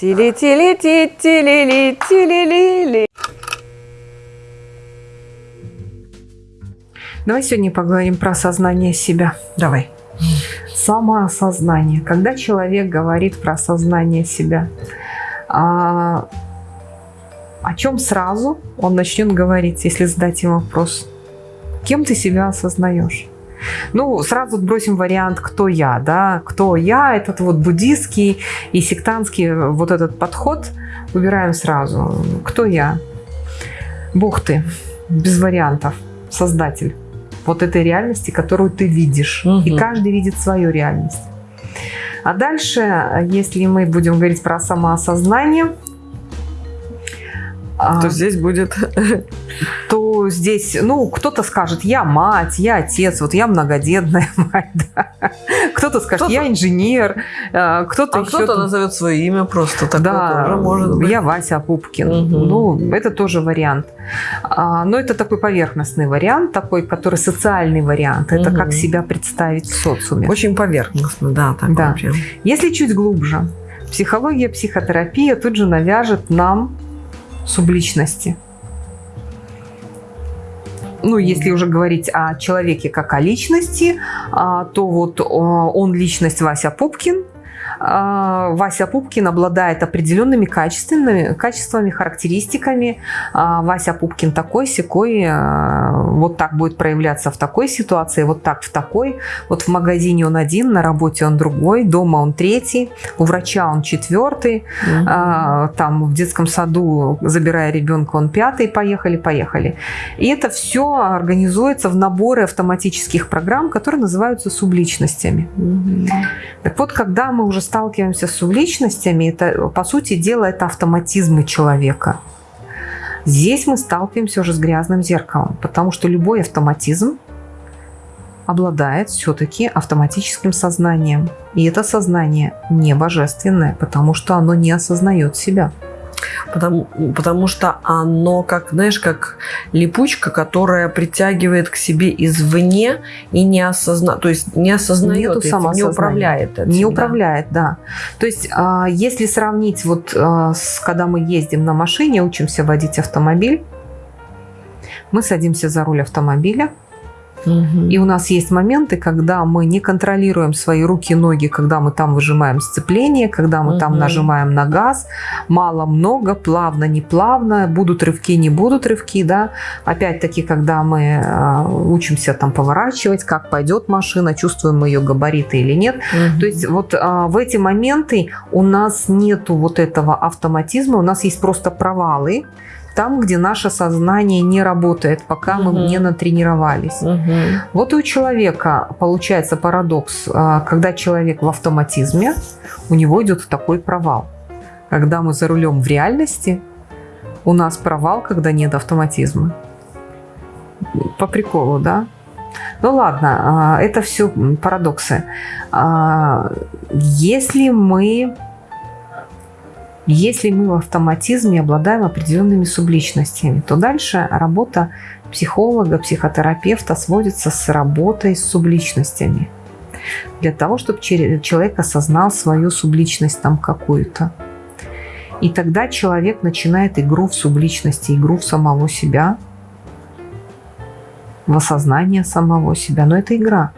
Тили-тили-ти-тили-ли-тили-ли-ли. Давай сегодня поговорим про осознание себя. Давай. Самоосознание. Когда человек говорит про осознание себя, а, о чем сразу он начнет говорить, если задать ему вопрос? Кем ты себя осознаешь? Ну, сразу бросим вариант «кто я?», да, «кто я?» Этот вот буддийский и сектантский вот этот подход выбираем сразу. «Кто я?» Бог ты, без вариантов, создатель вот этой реальности, которую ты видишь. Угу. И каждый видит свою реальность. А дальше, если мы будем говорить про самоосознание, то а, здесь будет... То здесь, ну, кто-то скажет, я мать, я отец, вот я многодетная мать, да. Кто-то скажет, кто я инженер, а, кто-то а еще... кто-то назовет свое имя просто, такое да, тоже может быть. я Вася Пупкин. Угу. Ну, это тоже вариант. А, но это такой поверхностный вариант, такой, который социальный вариант. Это угу. как себя представить в социуме. Очень поверхностно, да. Такой да. Прям. Если чуть глубже, психология, психотерапия тут же навяжет нам субличности. Ну, если уже говорить о человеке как о личности, а, то вот он личность Вася Пупкин, а, Вася Пупкин обладает определенными качественными, качествами, характеристиками. А, Вася Пупкин такой, сякой, а, вот так будет проявляться в такой ситуации, вот так в такой. Вот в магазине он один, на работе он другой, дома он третий, у врача он четвертый, угу. там в детском саду, забирая ребенка, он пятый, поехали, поехали. И это все организуется в наборе автоматических программ, которые называются субличностями. Угу. Так вот, когда мы уже сталкиваемся с субличностями, это, по сути дела, это автоматизмы человека. Здесь мы сталкиваемся уже с грязным зеркалом, потому что любой автоматизм обладает все-таки автоматическим сознанием. И это сознание не божественное, потому что оно не осознает себя. Потому, потому что оно, как, знаешь, как липучка, которая притягивает к себе извне и не осознает, то есть не осознает, этим, не управляет этим. Не да. управляет, да. То есть, а, если сравнить, вот а, с, когда мы ездим на машине, учимся водить автомобиль, мы садимся за руль автомобиля, и у нас есть моменты, когда мы не контролируем свои руки и ноги, когда мы там выжимаем сцепление, когда мы угу. там нажимаем на газ, мало-много, плавно, не плавно, будут рывки, не будут рывки, да. Опять-таки, когда мы э, учимся там поворачивать, как пойдет машина, чувствуем мы ее габариты или нет. Угу. То есть вот э, в эти моменты у нас нету вот этого автоматизма, у нас есть просто провалы, там, где наше сознание не работает, пока угу. мы не натренировались. Угу. Вот и у человека получается парадокс, а, когда человек в автоматизме, у него идет такой провал. Когда мы за рулем в реальности, у нас провал, когда нет автоматизма. По приколу, да? Ну ладно, а, это все парадоксы. А, если мы если мы в автоматизме обладаем определенными субличностями, то дальше работа психолога, психотерапевта сводится с работой с субличностями. Для того, чтобы человек осознал свою субличность там какую-то. И тогда человек начинает игру в субличности, игру в самого себя, в осознание самого себя. Но это игра.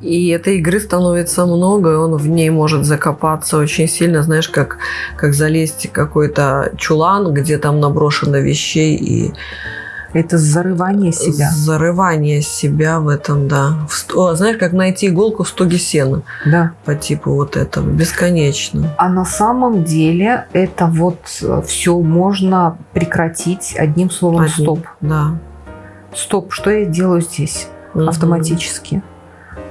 И этой игры становится много, и он в ней может закопаться очень сильно, знаешь, как, как залезть в какой-то чулан, где там наброшено вещей и... Это зарывание себя. Зарывание себя в этом, да. В, о, знаешь, как найти иголку в стоге сена. Да. По типу вот этого. Бесконечно. А на самом деле это вот все можно прекратить одним словом Одним, «стоп». Да. Стоп, что я делаю здесь угу. автоматически?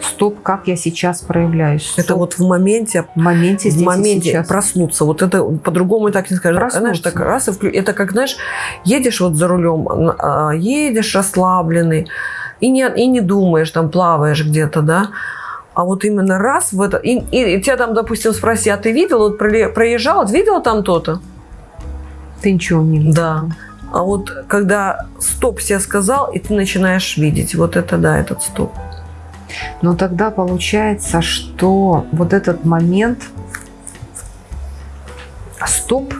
Стоп, как я сейчас проявляюсь. Стоп. Это вот в моменте, в моменте, в моменте сейчас. проснуться. Вот это по-другому так не скажешь. Проснуться. Знаешь, так раз и вклю... Это как, знаешь, едешь вот за рулем, а, едешь расслабленный, и не, и не думаешь, там плаваешь где-то, да, а вот именно раз в это... И, и, и тебя там, допустим, спроси, а ты видел, вот проезжал, видел там то-то? Ты ничего не видел. Да. А вот когда стоп себе сказал, и ты начинаешь видеть, вот это да, этот стоп. Но тогда получается, что вот этот момент стоп,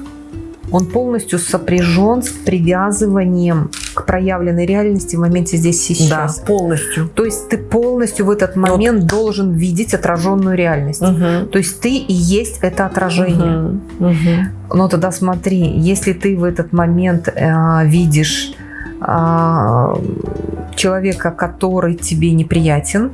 он полностью сопряжен с привязыванием к проявленной реальности в моменте здесь и сейчас. Да, полностью. То есть ты полностью в этот момент вот. должен видеть отраженную реальность. Угу. То есть ты и есть это отражение. Угу. Угу. Но тогда смотри, если ты в этот момент э, видишь человека, который тебе неприятен,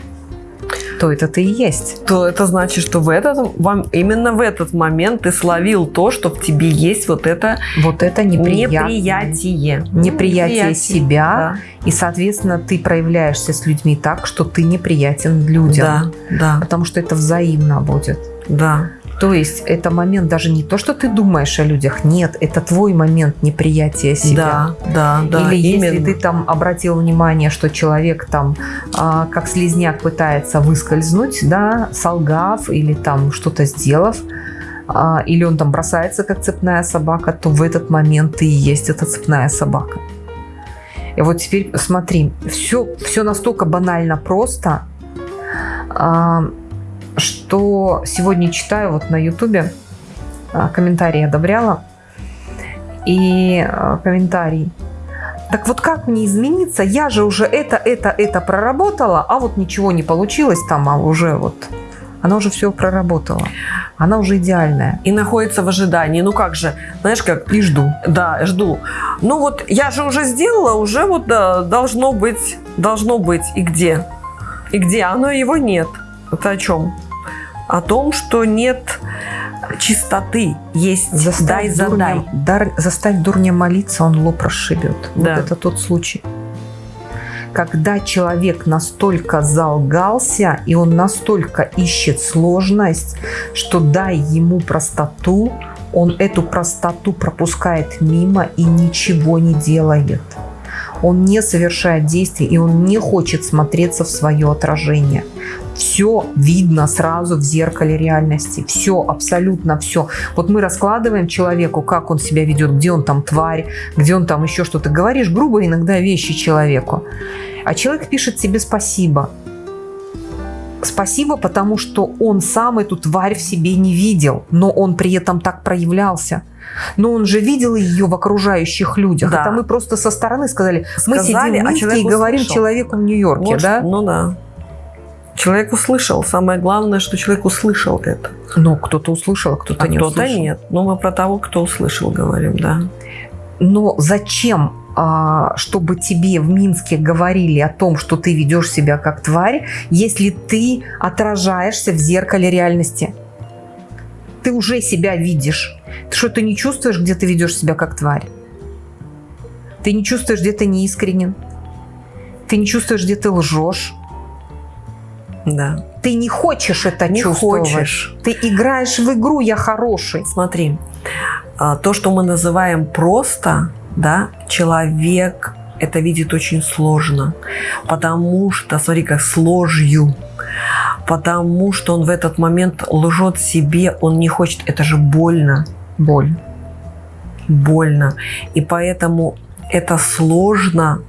то это ты и есть. То это значит, что в этот, вам, именно в этот момент ты словил то, что в тебе есть вот это, вот это неприятие. Неприятие, неприятие себя. Да. И, соответственно, ты проявляешься с людьми так, что ты неприятен людям. Да, да. Потому что это взаимно будет. Да. То есть это момент даже не то, что ты думаешь о людях, нет, это твой момент неприятия себя. Да, да, да. Или именно. если ты там обратил внимание, что человек там а, как слезняк пытается выскользнуть, да, солгав или там что-то сделав, а, или он там бросается как цепная собака, то в этот момент ты и есть эта цепная собака. И вот теперь смотри, все, все настолько банально просто. А, что сегодня читаю вот на ютубе, а, комментарии одобряла, и а, комментарий. Так вот как мне измениться? Я же уже это, это, это проработала, а вот ничего не получилось там, а уже вот она уже все проработала. Она уже идеальная. И находится в ожидании. Ну как же, знаешь как? И жду. Да, жду. Ну вот я же уже сделала, уже вот да, должно быть, должно быть. И где? И где? Оно его нет. Это о чем? О том, что нет чистоты, есть заставь дай задай. Дурня, дар, заставь дурня молиться, он лоб расшибет. Да. Вот это тот случай. Когда человек настолько залгался, и он настолько ищет сложность, что дай ему простоту, он эту простоту пропускает мимо и ничего не делает. Он не совершает действий, и он не хочет смотреться в свое отражение все видно сразу в зеркале реальности. Все, абсолютно все. Вот мы раскладываем человеку, как он себя ведет, где он там тварь, где он там еще что-то. Говоришь грубо иногда вещи человеку. А человек пишет тебе спасибо. Спасибо, потому что он сам эту тварь в себе не видел, но он при этом так проявлялся. Но он же видел ее в окружающих людях. Да. Это мы просто со стороны сказали. сказали мы сидим в Минске а и говорим услышал. человеку в Нью-Йорке, да? Ну да. Человек услышал. Самое главное, что человек услышал это. Но кто-то услышал, а кто-то а не кто-то услышал. нет. Но мы про того, кто услышал, говорим, да. Но зачем, а, чтобы тебе в Минске говорили о том, что ты ведешь себя как тварь, если ты отражаешься в зеркале реальности? Ты уже себя видишь. Ты что, ты не чувствуешь, где ты ведешь себя как тварь? Ты не чувствуешь, где ты неискренен? Ты не чувствуешь, где ты лжешь? Да. Ты не хочешь это не чувствовать. Хочешь. Ты играешь в игру «я хороший». Смотри, а, то, что мы называем просто, да, человек это видит очень сложно, потому что, смотри, как с ложью, потому что он в этот момент лжет себе, он не хочет, это же больно. Боль. Больно. И поэтому это сложно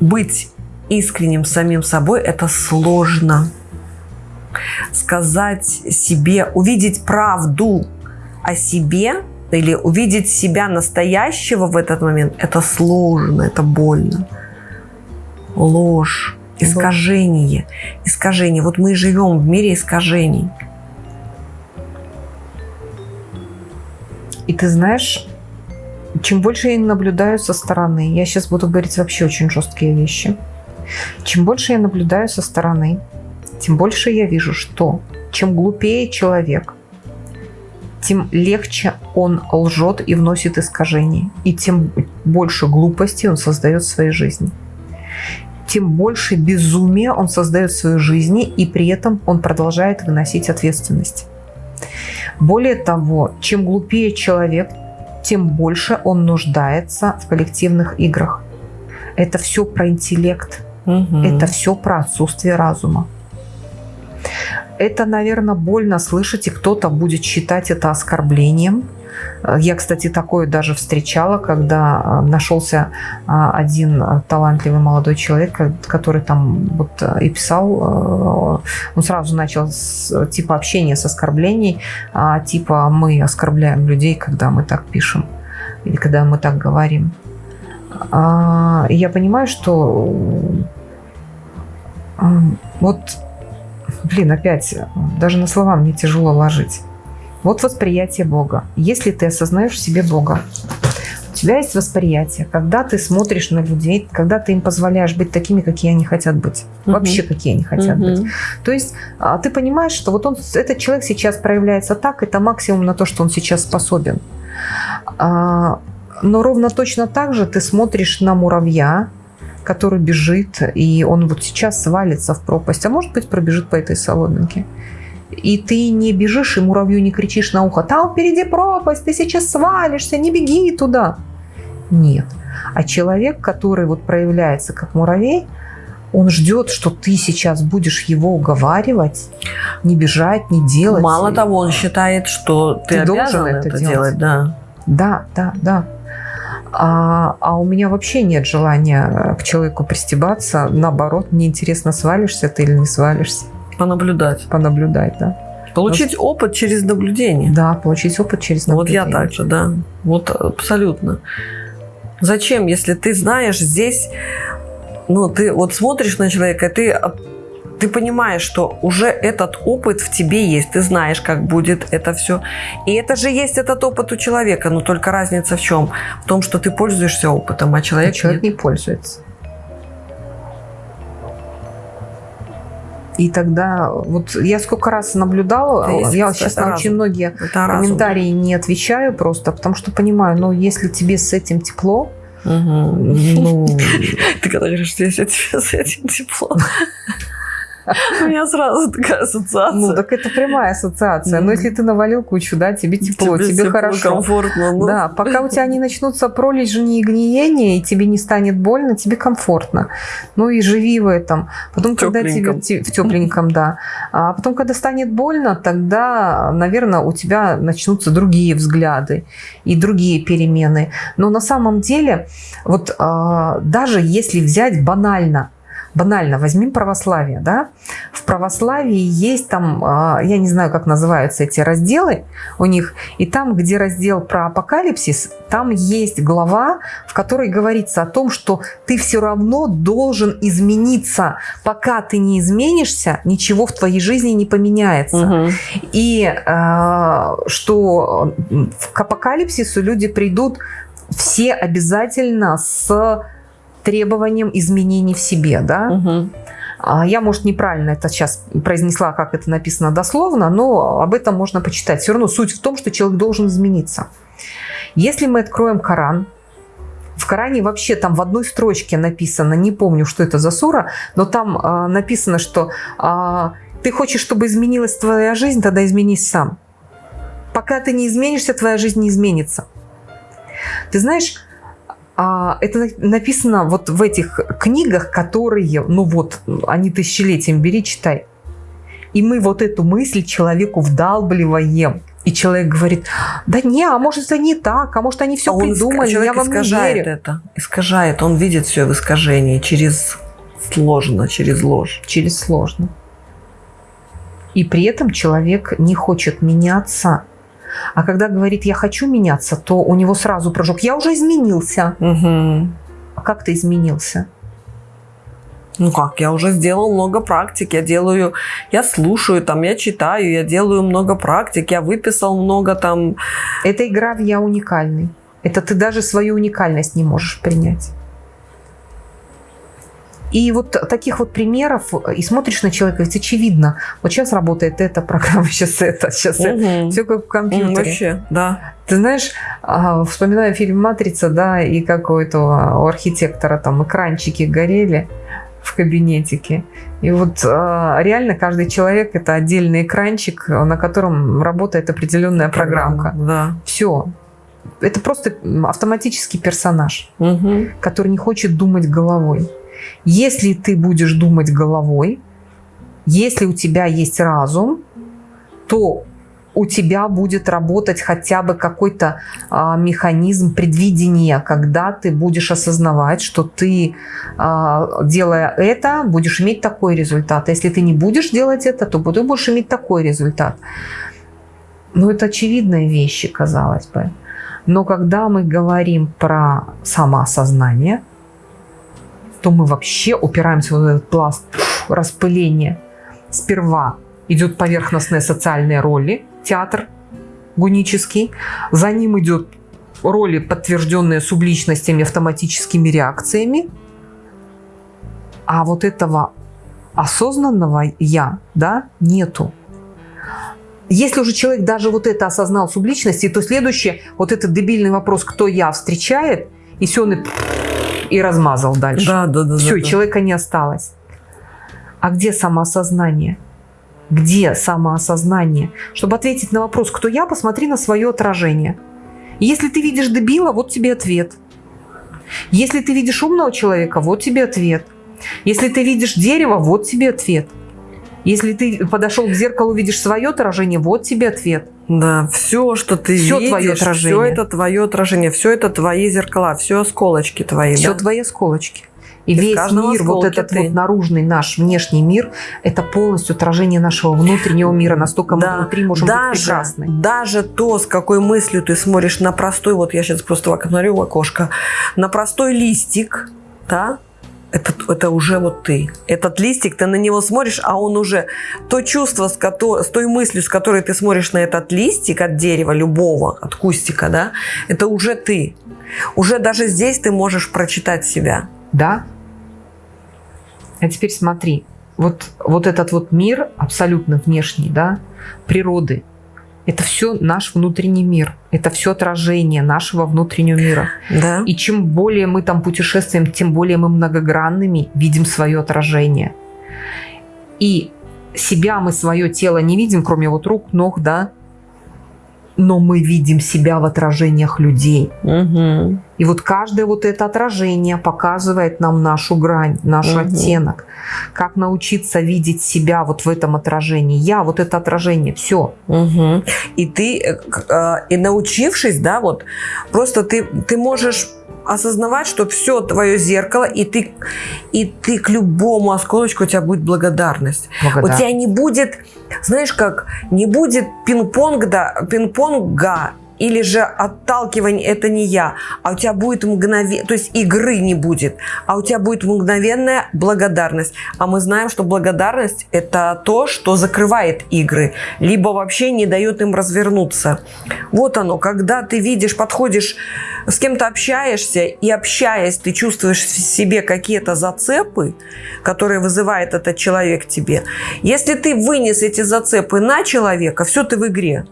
быть искренним самим собой это сложно. Сказать себе, увидеть правду о себе или увидеть себя настоящего в этот момент, это сложно, это больно. Ложь, искажение, искажение. Вот мы живем в мире искажений. И ты знаешь, чем больше я наблюдаю со стороны, я сейчас буду говорить вообще очень жесткие вещи, чем больше я наблюдаю со стороны, тем больше я вижу, что чем глупее человек, тем легче он лжет и вносит искажения. И тем больше глупости он создает в своей жизни. Тем больше безумия он создает в своей жизни, и при этом он продолжает выносить ответственность. Более того, чем глупее человек, тем больше он нуждается в коллективных играх. Это все про интеллект, Угу. Это все про отсутствие разума. Это, наверное, больно слышать, и кто-то будет считать это оскорблением. Я, кстати, такое даже встречала, когда нашелся один талантливый молодой человек, который там вот и писал, он сразу начал с типа общения с оскорблений, типа мы оскорбляем людей, когда мы так пишем или когда мы так говорим. Я понимаю, что вот, блин, опять, даже на слова мне тяжело ложить. Вот восприятие Бога. Если ты осознаешь в себе Бога, у тебя есть восприятие, когда ты смотришь на людей, когда ты им позволяешь быть такими, какие они хотят быть. Угу. Вообще, какие они хотят угу. быть. То есть а, ты понимаешь, что вот он, этот человек сейчас проявляется так, это максимум на то, что он сейчас способен. Но ровно точно так же ты смотришь на муравья, который бежит, и он вот сейчас свалится в пропасть, а может быть пробежит по этой соломинке. И ты не бежишь, и муравью не кричишь на ухо, там впереди пропасть, ты сейчас свалишься, не беги туда. Нет. А человек, который вот проявляется как муравей, он ждет, что ты сейчас будешь его уговаривать, не бежать, не делать. Мало того, он считает, что ты, ты должен это, это делать. делать. Да, да, да. да. А, а у меня вообще нет желания к человеку пристебаться. Наоборот, мне интересно, свалишься ты или не свалишься. Понаблюдать. Понаблюдать, да. Получить Но... опыт через наблюдение. Да, получить опыт через наблюдение. Вот я так же, да. Вот абсолютно. Зачем, если ты знаешь здесь, ну, ты вот смотришь на человека, ты ты понимаешь, что уже этот опыт в тебе есть, ты знаешь, как будет это все. И это же есть этот опыт у человека, но только разница в чем? В том, что ты пользуешься опытом, а человек, а человек нет. не пользуется. И тогда, вот я сколько раз наблюдала, есть, я сейчас на очень многие это комментарии разум. не отвечаю просто, потому что понимаю, ну, если тебе с этим тепло, Угу. Ну... Ты когда говоришь, что если тебе с этим тепло. У меня сразу такая ассоциация. Ну, так это прямая ассоциация. Но если ты навалил кучу, да, тебе тепло, тебе, хорошо. комфортно. Да, пока у тебя не начнутся пролежни и гниение, и тебе не станет больно, тебе комфортно. Ну и живи в этом. Потом, когда тебе в тепленьком, да. А потом, когда станет больно, тогда, наверное, у тебя начнутся другие взгляды и другие перемены. Но на самом деле, вот а, даже если взять банально банально, возьмем православие, да, в православии есть там, а, я не знаю, как называются эти разделы у них, и там, где раздел про апокалипсис, там есть глава, в которой говорится о том, что ты все равно должен измениться. Пока ты не изменишься, ничего в твоей жизни не поменяется. Угу. И э, что к апокалипсису люди придут все обязательно с требованием изменений в себе, да. Угу. Я, может, неправильно это сейчас произнесла, как это написано дословно, но об этом можно почитать. Все равно суть в том, что человек должен измениться. Если мы откроем Коран, в Коране вообще там в одной строчке написано, не помню, что это за сура, но там э, написано, что э, ты хочешь, чтобы изменилась твоя жизнь, тогда изменись сам. Пока ты не изменишься, твоя жизнь не изменится. Ты знаешь, это написано вот в этих книгах, которые, ну вот, они тысячелетием, бери, читай. И мы вот эту мысль человеку вдалбливаем. И человек говорит, да не, а может это не так, а может они все а придумали, я вам искажает не верю. это, искажает, он видит все в искажении через сложно, через ложь. Через сложно. И при этом человек не хочет меняться, а когда говорит «я хочу меняться», то у него сразу прыжок «я уже изменился». Угу. А как ты изменился? Ну как, я уже сделал много практик, я делаю, я слушаю, там, я читаю, я делаю много практик, я выписал много там. Это игра в «я уникальный». Это ты даже свою уникальность не можешь принять. И вот таких вот примеров, и смотришь на человека, ведь очевидно, вот сейчас работает эта программа, сейчас это, сейчас угу. это, все как в компьютере. Вообще, да. Ты знаешь, а, вспоминаю фильм «Матрица», да, и как у этого у архитектора там экранчики горели в кабинетике. И вот а, реально каждый человек это отдельный экранчик, на котором работает определенная программка. Да. Все. Это просто автоматический персонаж, угу. который не хочет думать головой. Если ты будешь думать головой, если у тебя есть разум, то у тебя будет работать хотя бы какой-то а, механизм предвидения, когда ты будешь осознавать, что ты, а, делая это, будешь иметь такой результат. А если ты не будешь делать это, то ты будешь иметь такой результат. Ну, это очевидные вещи, казалось бы. Но когда мы говорим про самоосознание, то мы вообще упираемся в этот пласт распыления. Сперва идет поверхностные социальные роли, театр гунический. За ним идет роли, подтвержденные субличностями, автоматическими реакциями. А вот этого осознанного «я» да, нету. Если уже человек даже вот это осознал субличности, то следующее, вот этот дебильный вопрос «кто я?» встречает, и все, он и, и размазал дальше. Да, да, да. Все, да, и человека не осталось. А где самоосознание? Где самоосознание? Чтобы ответить на вопрос «кто я?», посмотри на свое отражение. Если ты видишь дебила, вот тебе ответ. Если ты видишь умного человека, вот тебе ответ. Если ты видишь дерево, вот тебе ответ. Если ты подошел к зеркалу, видишь свое отражение, вот тебе ответ. Да, все, что ты все видишь, твое отражение. все это твое отражение, все это твои зеркала, все осколочки твои. Все да? твои осколочки. И, И весь мир, вот этот ты. вот наружный наш внешний мир, это полностью отражение нашего внутреннего мира. Настолько мы внутри можем быть даже, прекрасны. даже то, с какой мыслью ты смотришь на простой, вот я сейчас просто смотрю в окошко, на простой листик, да, это, это уже вот ты. Этот листик, ты на него смотришь, а он уже то чувство, с, кото- с той мыслью, с которой ты смотришь на этот листик от дерева, любого, от кустика, да, это уже ты. Уже даже здесь ты можешь прочитать себя. Да? А теперь смотри, вот, вот этот вот мир абсолютно внешний, да, природы, это все наш внутренний мир. Это все отражение нашего внутреннего мира. Да. И чем более мы там путешествуем, тем более мы многогранными видим свое отражение. И себя мы, свое тело не видим, кроме вот рук, ног, да, но мы видим себя в отражениях людей. Угу. И вот каждое вот это отражение показывает нам нашу грань, наш Мгм. оттенок. Как научиться видеть себя вот в этом отражении. Я вот это отражение, все. Угу. И ты, э, э, и научившись, да, вот, просто ты, ты можешь осознавать, что все твое зеркало, и ты, и ты к любому осколочку у тебя будет благодарность. У тебя не будет, знаешь как, не будет пинг-понга, пинг-понга или же отталкивание «это не я», а у тебя будет мгновение, то есть игры не будет, а у тебя будет мгновенная благодарность. А мы знаем, что благодарность – это то, что закрывает игры, либо вообще не дает им развернуться. Вот оно, когда ты видишь, подходишь, с кем-то общаешься, и общаясь, ты чувствуешь в себе какие-то зацепы, которые вызывает этот человек тебе. Если ты вынес эти зацепы на человека, все ты в игре.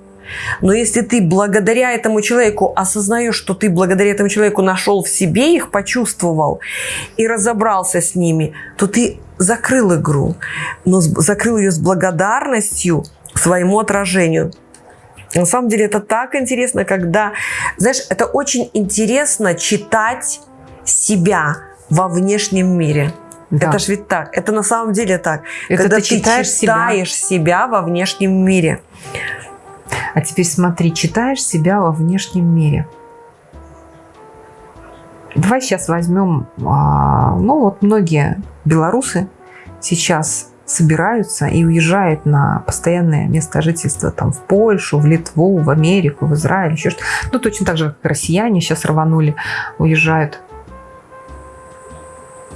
Но если ты благодаря этому человеку осознаешь, что ты благодаря этому человеку нашел в себе их, почувствовал и разобрался с ними, то ты закрыл игру, но закрыл ее с благодарностью своему отражению. На самом деле это так интересно, когда, знаешь, это очень интересно читать себя во внешнем мире. Да. Это ж ведь так. Это на самом деле так. Это когда ты читаешь себя. читаешь себя во внешнем мире. А теперь смотри, читаешь себя во внешнем мире. Давай сейчас возьмем, а, ну вот многие белорусы сейчас собираются и уезжают на постоянное место жительства там в Польшу, в Литву, в Америку, в Израиль, еще что Ну, точно так же, как россияне сейчас рванули, уезжают.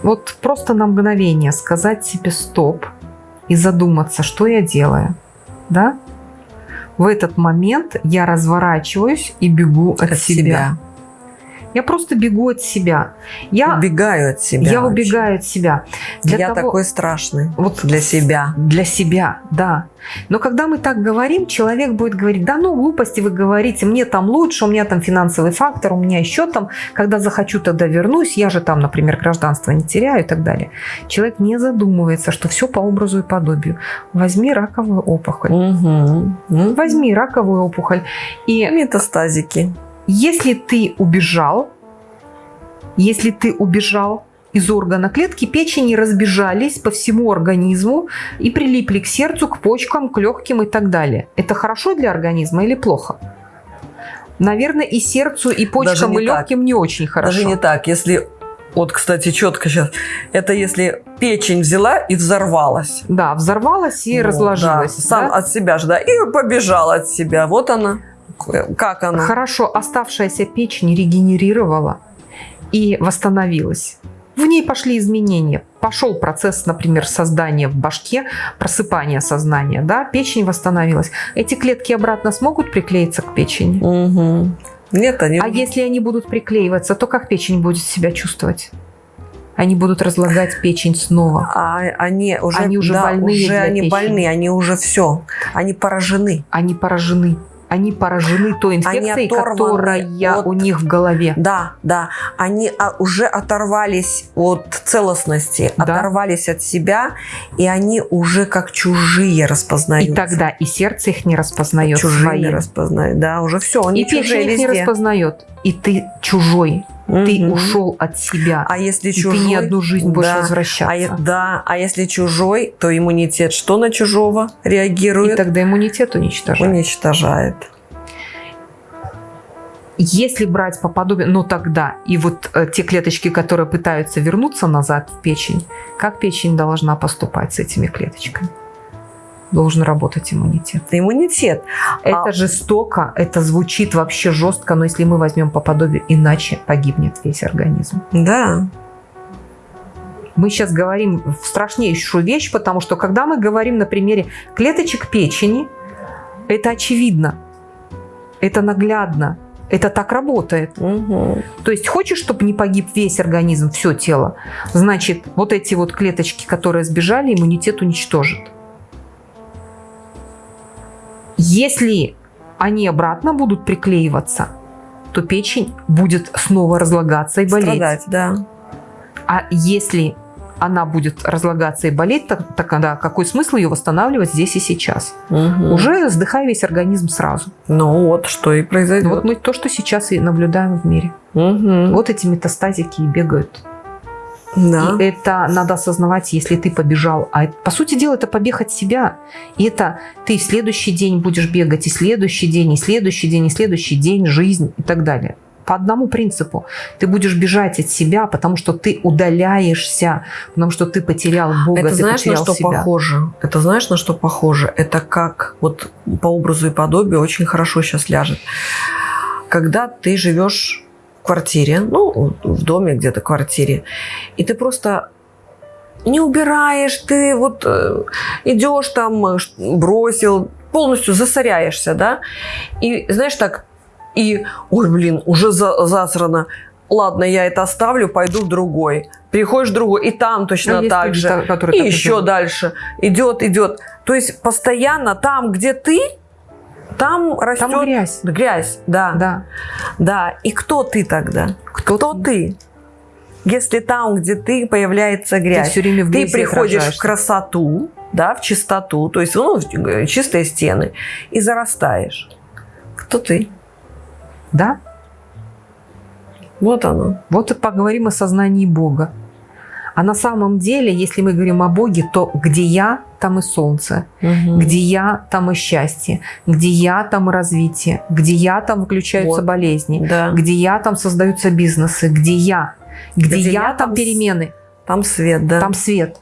Вот просто на мгновение сказать себе стоп и задуматься, что я делаю, да? В этот момент я разворачиваюсь и бегу от, От себя. себя. Я просто бегу от себя. Я, Убегаю от себя. я очень. убегаю от себя. Для я того- такой страшный. Вот Для себя. Для себя, да. Но когда мы так говорим, человек будет говорить, да ну глупости вы говорите, мне там лучше, у меня там финансовый фактор, у меня еще там, когда захочу, тогда вернусь, я же там, например, гражданство не теряю и так далее. Человек не задумывается, что все по образу и подобию. Возьми раковую опухоль. Угу. Возьми раковую опухоль. И Метастазики. Если ты убежал, если ты убежал, из органа клетки печени разбежались по всему организму и прилипли к сердцу, к почкам, к легким и так далее. Это хорошо для организма или плохо? Наверное, и сердцу, и почкам, и легким так. не очень хорошо. Даже не так. Если вот, кстати, четко сейчас. Это если печень взяла и взорвалась. Да, взорвалась и вот, разложилась. Да, сам да? от себя же, да. И побежала от себя. Вот она. Как она? Хорошо, оставшаяся печень регенерировала и восстановилась. В ней пошли изменения. Пошел процесс, например, создания в башке, просыпания сознания. Да? Печень восстановилась. Эти клетки обратно смогут приклеиться к печени? Угу. Нет, они... А если они будут приклеиваться, то как печень будет себя чувствовать? Они будут разлагать печень снова. А они уже, они уже да, больные уже они печени. больны, они уже все, они поражены. Они поражены они поражены той инфекцией, которая от... у них в голове. Да, да. Они а, уже оторвались от целостности, да. оторвались от себя, и они уже как чужие распознают. И тогда и сердце их не распознает. Чужие своим. не распознает, да, уже все, они и чужие их не распознает. И ты чужой. Угу. Ты ушел от себя. А если чужой? Ты не одну жизнь будешь да. возвращаться. А, да, а если чужой, то иммунитет что на чужого реагирует? И тогда иммунитет уничтожает. Уничтожает. Если брать по подобию, ну тогда и вот э, те клеточки, которые пытаются вернуться назад в печень, как печень должна поступать с этими клеточками? Должен работать иммунитет. Иммунитет. Это а... жестоко, это звучит вообще жестко, но если мы возьмем по подобию, иначе погибнет весь организм. Да. Мы сейчас говорим в страшнейшую вещь, потому что когда мы говорим на примере клеточек печени, это очевидно, это наглядно, это так работает. Угу. То есть хочешь, чтобы не погиб весь организм, все тело, значит, вот эти вот клеточки, которые сбежали, иммунитет уничтожит. Если они обратно будут приклеиваться, то печень будет снова разлагаться и болеть. Страдать, да. А если она будет разлагаться и болеть, так, тогда какой смысл ее восстанавливать здесь и сейчас? Угу. Уже сдыхай весь организм сразу. Ну вот, что и произойдет. Ну, вот мы то, что сейчас и наблюдаем в мире. Угу. Вот эти метастазики и бегают. Да. И это надо осознавать, если ты побежал. А по сути дела, это побег от себя. И это ты в следующий день будешь бегать, и следующий день, и следующий день, и следующий день, жизнь и так далее. По одному принципу. Ты будешь бежать от себя, потому что ты удаляешься, потому что ты потерял Бога, это ты знаешь, потерял на что себя. похоже? Это знаешь, на что похоже? Это как вот по образу и подобию очень хорошо сейчас ляжет. Когда ты живешь квартире, ну, в доме где-то квартире, и ты просто не убираешь, ты вот э, идешь там, бросил, полностью засоряешься, да, и знаешь так, и, ой, блин, уже за, засрано, ладно, я это оставлю, пойду в другой. Приходишь в другой, и там точно ну, так же, и еще идет. дальше, идет, идет. То есть постоянно там, где ты, там растет там грязь. Грязь, да. Да. Да. И кто ты тогда? Кто, кто ты? Если там, где ты, появляется грязь, ты, все время в ты приходишь в красоту, да, в чистоту, то есть ну, чистые стены, и зарастаешь. Кто ты? Да. Вот оно. Вот и поговорим о сознании Бога. А на самом деле, если мы говорим о Боге, то где я, там и солнце. Угу. Где я, там и счастье. Где я, там и развитие. Где я, там выключаются вот. болезни. Да. Где я, там создаются бизнесы. Где я, где, где я, я, там перемены. Там свет, да. Там свет.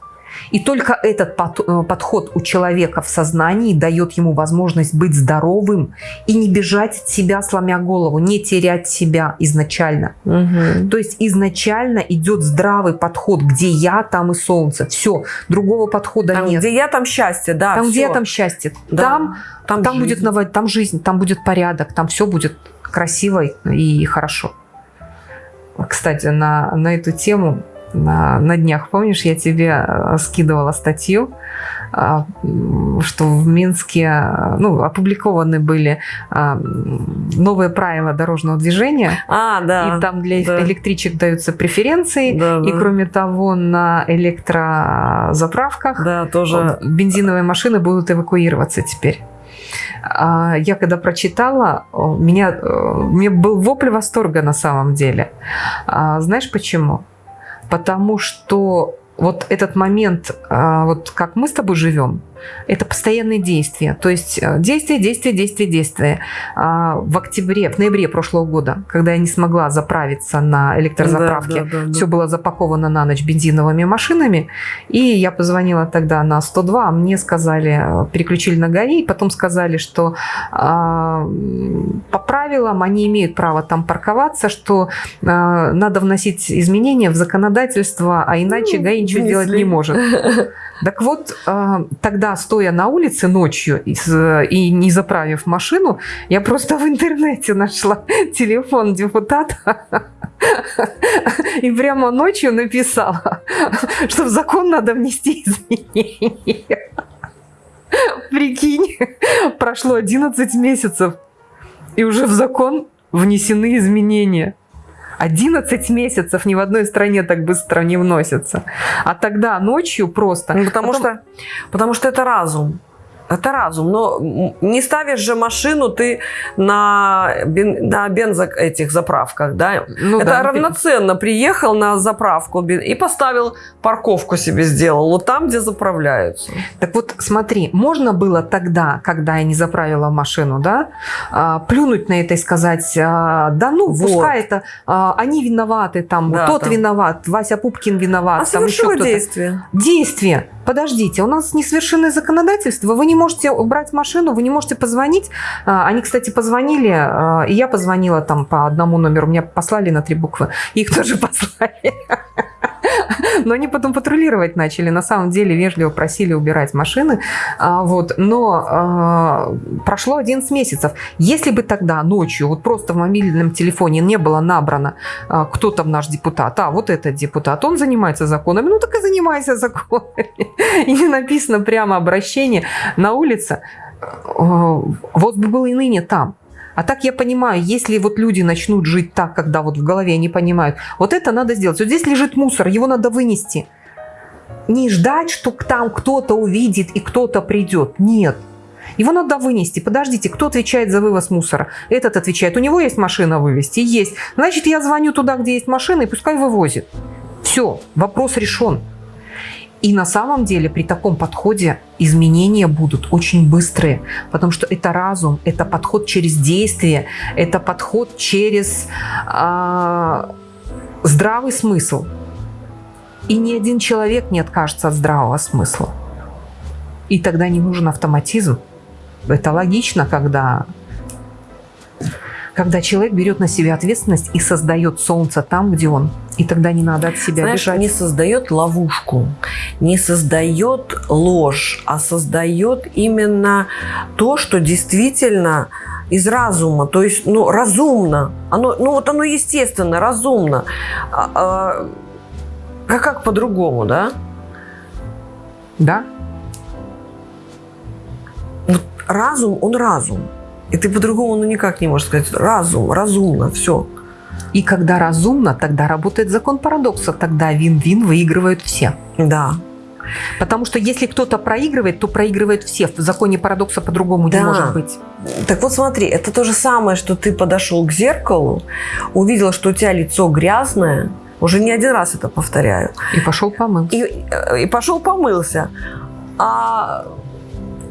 И только этот э, подход у человека в сознании дает ему возможность быть здоровым и не бежать от себя, сломя голову, не терять себя изначально. Угу. То есть изначально идет здравый подход, где я, там и солнце. Все, другого подхода там, нет. Где я, там счастье, да. Там, все. где я, там счастье. Да. Там, там, там будет ново... там жизнь, там будет порядок, там все будет красиво и хорошо. Кстати, на, на эту тему на, на днях, помнишь, я тебе э, скидывала статью, а, что в Минске ну, опубликованы были а, новые правила дорожного движения. А, да. И там для да. электричек даются преференции. Да, и кроме того, на электрозаправках да, тоже... бензиновые машины будут эвакуироваться теперь. А, я когда прочитала, меня, э, мне был вопль восторга на самом деле. Знаешь почему? Потому что вот этот момент, а, вот как мы с тобой живем, это постоянные действия. То есть э, действие, действие, действие, действие. А, в октябре, в ноябре прошлого года, когда я не смогла заправиться на электрозаправке, да, да, да, все было запаковано на ночь бензиновыми машинами, и я позвонила тогда на 102, а мне сказали, э, переключили на ГАИ, потом сказали, что а, по правилам они имеют право там парковаться, что надо вносить изменения в законодательство, а иначе ну, ГАИ ничего сделать не может. Так вот, тогда стоя на улице ночью и не заправив машину, я просто в интернете нашла телефон депутата и прямо ночью написала, что в закон надо внести изменения. Прикинь, прошло 11 месяцев, и уже в закон внесены изменения. 11 месяцев ни в одной стране так быстро не вносятся. А тогда ночью просто... Ну, потому, Потом... что, потому что это разум. Это разум. Но не ставишь же машину ты на, бен, на бензо этих заправках, да? Ну, это да. равноценно. Приехал на заправку и поставил парковку себе сделал. Вот там, где заправляются. Так вот, смотри, можно было тогда, когда я не заправила машину, да, а, плюнуть на это и сказать, а, да ну, вот. пускай это, а, они виноваты, там, да, тот там. виноват, Вася Пупкин виноват. А там еще действие. Действие подождите, у нас несовершенное законодательство, вы не можете убрать машину, вы не можете позвонить. А, они, кстати, позвонили, а, и я позвонила там по одному номеру, меня послали на три буквы, их тоже послали. Но они потом патрулировать начали. На самом деле вежливо просили убирать машины. А, вот. Но прошло 11 месяцев. Если бы тогда ночью вот просто в мобильном телефоне не было набрано, кто там наш депутат, а вот этот депутат, он занимается законами, ну так и занимайся законами и написано прямо обращение на улице, э, вот бы было и ныне там. А так я понимаю, если вот люди начнут жить так, когда вот в голове они понимают, вот это надо сделать. Вот здесь лежит мусор, его надо вынести. Не ждать, что там кто-то увидит и кто-то придет. Нет. Его надо вынести. Подождите, кто отвечает за вывоз мусора? Этот отвечает. У него есть машина вывести? Есть. Значит, я звоню туда, где есть машина, и пускай вывозит. Все, вопрос решен. И на самом деле при таком подходе изменения будут очень быстрые, потому что это разум, это подход через действие, это подход через э, здравый смысл. И ни один человек не откажется от здравого смысла. И тогда не нужен автоматизм. Это логично, когда когда человек берет на себя ответственность и создает солнце там, где он. И тогда не надо от себя Знаешь, бежать. не создает ловушку, не создает ложь, а создает именно то, что действительно из разума, то есть, ну, разумно. Оно, ну, вот оно естественно, разумно. А, а, а как по-другому, да? Да. Вот разум, он разум. И ты по-другому ну, никак не можешь сказать. Разум, разумно, все. И когда разумно, тогда работает закон парадокса. Тогда вин-вин выигрывают все. Да. Потому что если кто-то проигрывает, то проигрывают все. В законе парадокса по-другому да. не может быть. Так вот смотри, это то же самое, что ты подошел к зеркалу, увидел, что у тебя лицо грязное, уже не один раз это повторяю. И пошел помылся. И, и пошел помылся. А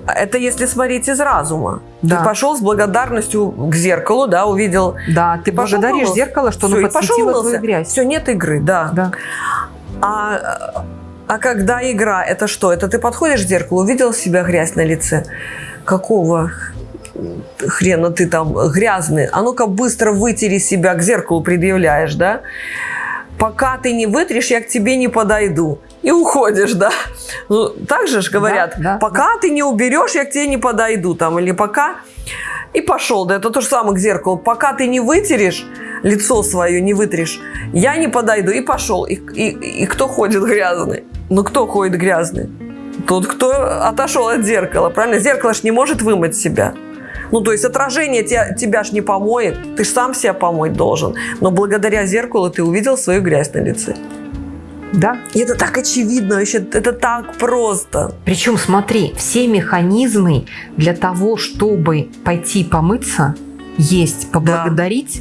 это если смотреть из разума. Да. Ты пошел с благодарностью к зеркалу, да, увидел. Да, ты, ты благодаришь зеркало, что Все, оно подсветило твою грязь. Все, нет игры, да. да. А, а когда игра, это что? Это ты подходишь к зеркалу, увидел себя грязь на лице. Какого хрена ты там грязный? А ну-ка быстро вытери себя, к зеркалу предъявляешь, да? Пока ты не вытрешь, я к тебе не подойду и уходишь, да. Ну, так же ж говорят, да, да, пока да. ты не уберешь, я к тебе не подойду, там, или пока... И пошел, да, это то же самое к зеркалу. Пока ты не вытерешь, лицо свое не вытрешь, я не подойду, и пошел. И, и, и кто ходит грязный? Ну, кто ходит грязный? Тот, кто отошел от зеркала, правильно? Зеркало ж не может вымыть себя. Ну, то есть отражение тебя, тебя ж не помоет, ты ж сам себя помыть должен. Но благодаря зеркалу ты увидел свою грязь на лице. Да. И это так очевидно, вообще, это так просто. Причем, смотри, все механизмы для того, чтобы пойти помыться, есть, поблагодарить,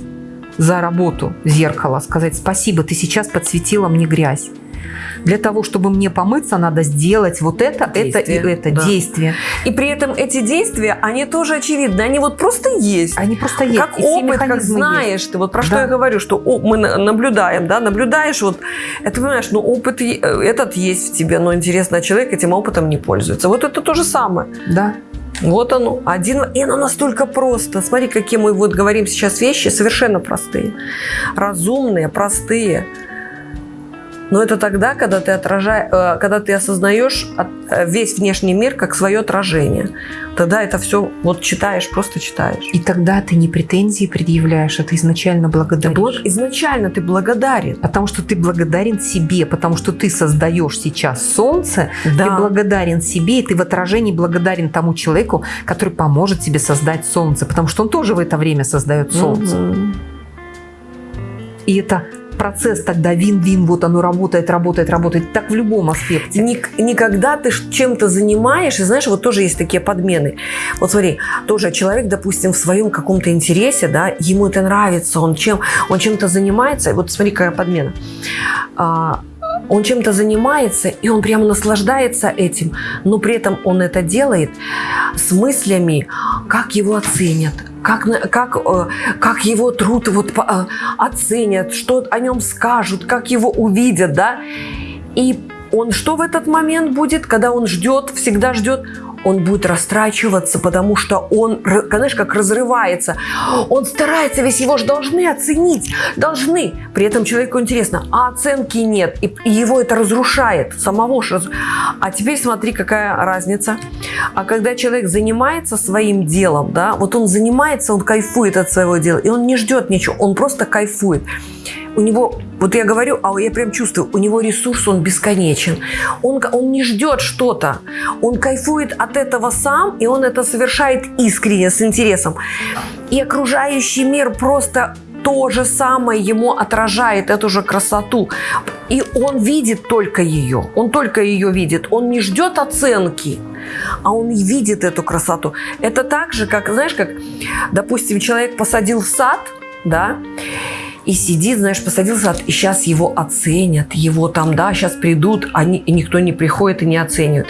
да. за работу зеркала, сказать спасибо, ты сейчас подсветила мне грязь. Для того, чтобы мне помыться, надо сделать вот это, действие, это и это да. действие. И при этом эти действия, они тоже очевидны. Они вот просто есть. Они просто есть. Как и опыт, как знаешь есть. ты. Вот про да. что я говорю, что мы наблюдаем, да, наблюдаешь, вот, это понимаешь, ну опыт э, этот есть в тебе, но интересно, человек этим опытом не пользуется. Вот это то же самое. Да. Вот оно, один, и оно настолько просто. Смотри, какие мы вот говорим сейчас вещи, совершенно простые. Разумные, простые. Но это тогда, когда ты, отражаешь, э, когда ты осознаешь э, весь внешний мир как свое отражение. Тогда это все вот читаешь, просто читаешь. И тогда ты не претензии предъявляешь, а ты изначально благодаришь. Благ... Изначально ты благодарен. Потому что ты благодарен себе, потому что ты создаешь сейчас солнце, да. ты благодарен себе, и ты в отражении благодарен тому человеку, который поможет тебе создать солнце, потому что он тоже в это время создает солнце. Угу. И это процесс тогда вин-вин, вот оно работает, работает, работает. Так в любом аспекте. Ник никогда ты чем-то занимаешь, и знаешь, вот тоже есть такие подмены. Вот смотри, тоже человек, допустим, в своем каком-то интересе, да, ему это нравится, он чем, он чем-то занимается, вот смотри, какая подмена. А, он чем-то занимается, и он прямо наслаждается этим, но при этом он это делает с мыслями, как его оценят, как, как, э, как его труд вот, э, оценят, что о нем скажут, как его увидят, да. И он что в этот момент будет, когда он ждет, всегда ждет? Он будет растрачиваться, потому что он, знаешь, как разрывается. Он старается, весь его же должны оценить, должны. При этом человеку интересно, а оценки нет, и, его это разрушает, самого же. А теперь смотри, какая разница. А когда человек занимается своим делом, да, вот он занимается, он кайфует от своего дела, и он не ждет ничего, он просто кайфует у него, вот я говорю, а я прям чувствую, у него ресурс, он бесконечен. Он, он не ждет что-то. Он кайфует от этого сам, и он это совершает искренне, с интересом. И окружающий мир просто то же самое ему отражает эту же красоту. И он видит только ее. Он только ее видит. Он не ждет оценки, а он видит эту красоту. Это так же, как, знаешь, как, допустим, человек посадил сад, да, и сидит, знаешь, посадил сад, и сейчас его оценят, его там, да, сейчас придут, они, и никто не приходит и не оценивает.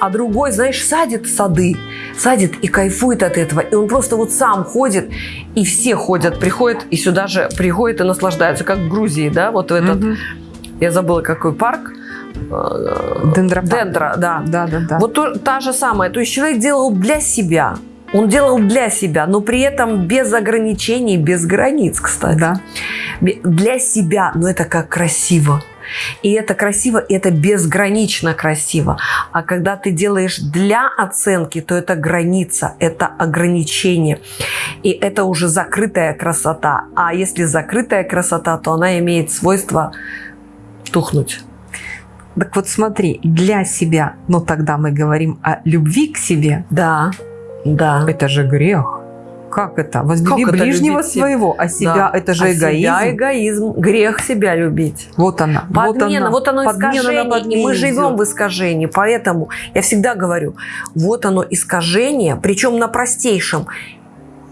А другой, знаешь, садит сады, садит и кайфует от этого, и он просто вот сам ходит, и все ходят, приходят, и сюда же приходят и наслаждаются, как в Грузии, да, вот в этот, угу. я забыла, какой парк, Дендропарк. Дендра, да. Да, да, да. Вот то, та же самая. То есть человек делал для себя. Он делал для себя, но при этом без ограничений, без границ, кстати. Да. Для себя, но это как красиво. И это красиво, и это безгранично красиво. А когда ты делаешь для оценки, то это граница, это ограничение. И это уже закрытая красота. А если закрытая красота, то она имеет свойство тухнуть. Так вот смотри, для себя, но тогда мы говорим о любви к себе. Да. Да. Это же грех. Как это? Возлюби как ближнего это своего, а себя да. это же а эгоизм. Себя эгоизм. Грех себя любить. Вот она. Подмена. Вот, она, вот оно искажение. И мы живем идет. в искажении. Поэтому я всегда говорю, вот оно искажение, причем на простейшем.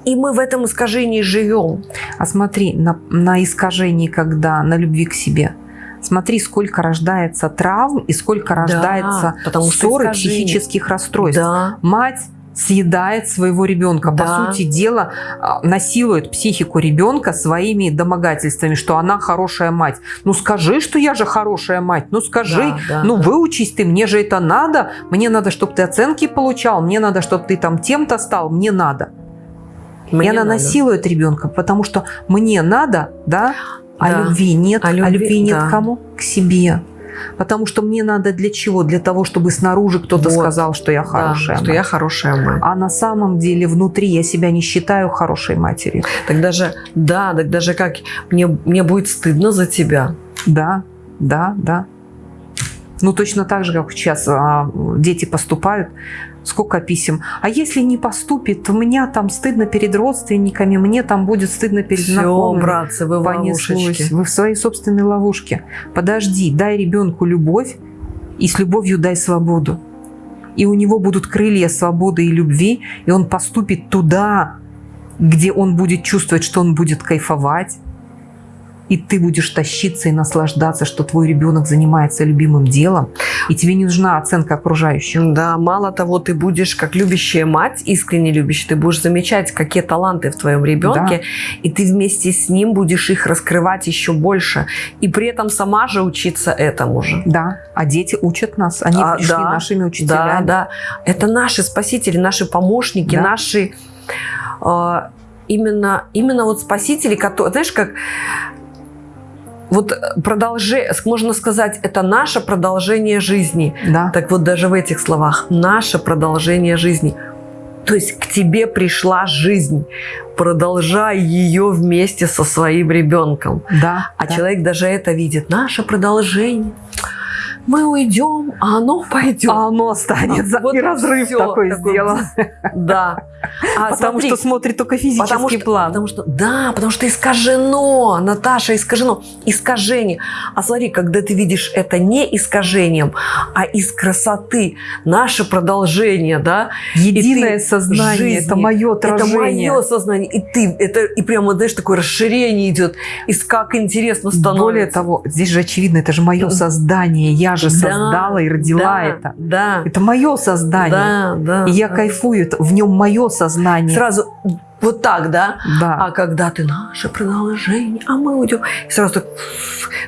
И мы в этом искажении живем. А смотри, на, на искажении, когда на любви к себе, смотри, сколько рождается травм и сколько рождается да, ссор и психических расстройств. Да. Мать съедает своего ребенка. Да. По сути дела, а, насилует психику ребенка своими домогательствами, что она хорошая мать. Ну скажи, что я же хорошая мать. Ну скажи, да, да, ну да. выучись ты, мне же это надо. Мне надо, чтобы ты оценки получал. Мне надо, чтобы ты там тем-то стал. Мне надо. Мне и она надо. насилует ребенка, потому что мне надо, да, а да. любви нет. А любви, а любви нет да. кому? К себе. Потому что мне надо для чего? Для того, чтобы снаружи кто-то вот. сказал, что я хорошая да, мать. что я хорошая мать. А на самом деле внутри я себя не считаю хорошей матерью. Так даже, да, так даже как, мне, мне будет стыдно за тебя. Да, да, да. Ну, точно так же, как сейчас а, дети поступают, сколько писем. А если не поступит, меня там стыдно перед родственниками, мне там будет стыдно перед Все, знакомыми. братцы, вы в ловушечке. Вы в своей собственной ловушке. Подожди, дай ребенку любовь, и с любовью дай свободу. И у него будут крылья свободы и любви, и он поступит туда, где он будет чувствовать, что он будет кайфовать, и ты будешь тащиться и наслаждаться, что твой ребенок занимается любимым делом, и тебе не нужна оценка окружающих. Да, мало того, ты будешь, как любящая мать, искренне любящая, ты будешь замечать, какие таланты в твоем ребенке, да. и ты вместе с ним будешь их раскрывать еще больше, и при этом сама же учиться этому же. Да, а дети учат нас, они а, пришли да, нашими учителями. Да, да, это наши спасители, наши помощники, да. наши э, именно, именно вот спасители, которые, знаешь, как вот продолжение, можно сказать, это наше продолжение жизни. Да. Так вот даже в этих словах, наше продолжение жизни. То есть к тебе пришла жизнь, продолжай ее вместе со своим ребенком. Да. А да. человек даже это видит, наше продолжение мы уйдем, а оно пойдет. А оно останется. Вот и разрыв такой, такой сделан. Да. А потому смотри, что смотрит только физический потому что, план. Потому что, да, потому что искажено, Наташа, искажено. Искажение. А смотри, когда ты видишь это не искажением, а из красоты, наше продолжение, да. Единое сознание, жизни, это мое отражение. Это мое сознание. И ты, это, и прямо, знаешь, такое расширение идет. И как интересно становится. Более того, здесь же очевидно, это же мое создание. Я же да, создала и родила да, это. Да. Это мое создание. Да, да. И я да. кайфую, в нем мое сознание. Сразу вот так, да? Да. А когда ты наше продолжение, а мы уйдем. И сразу так,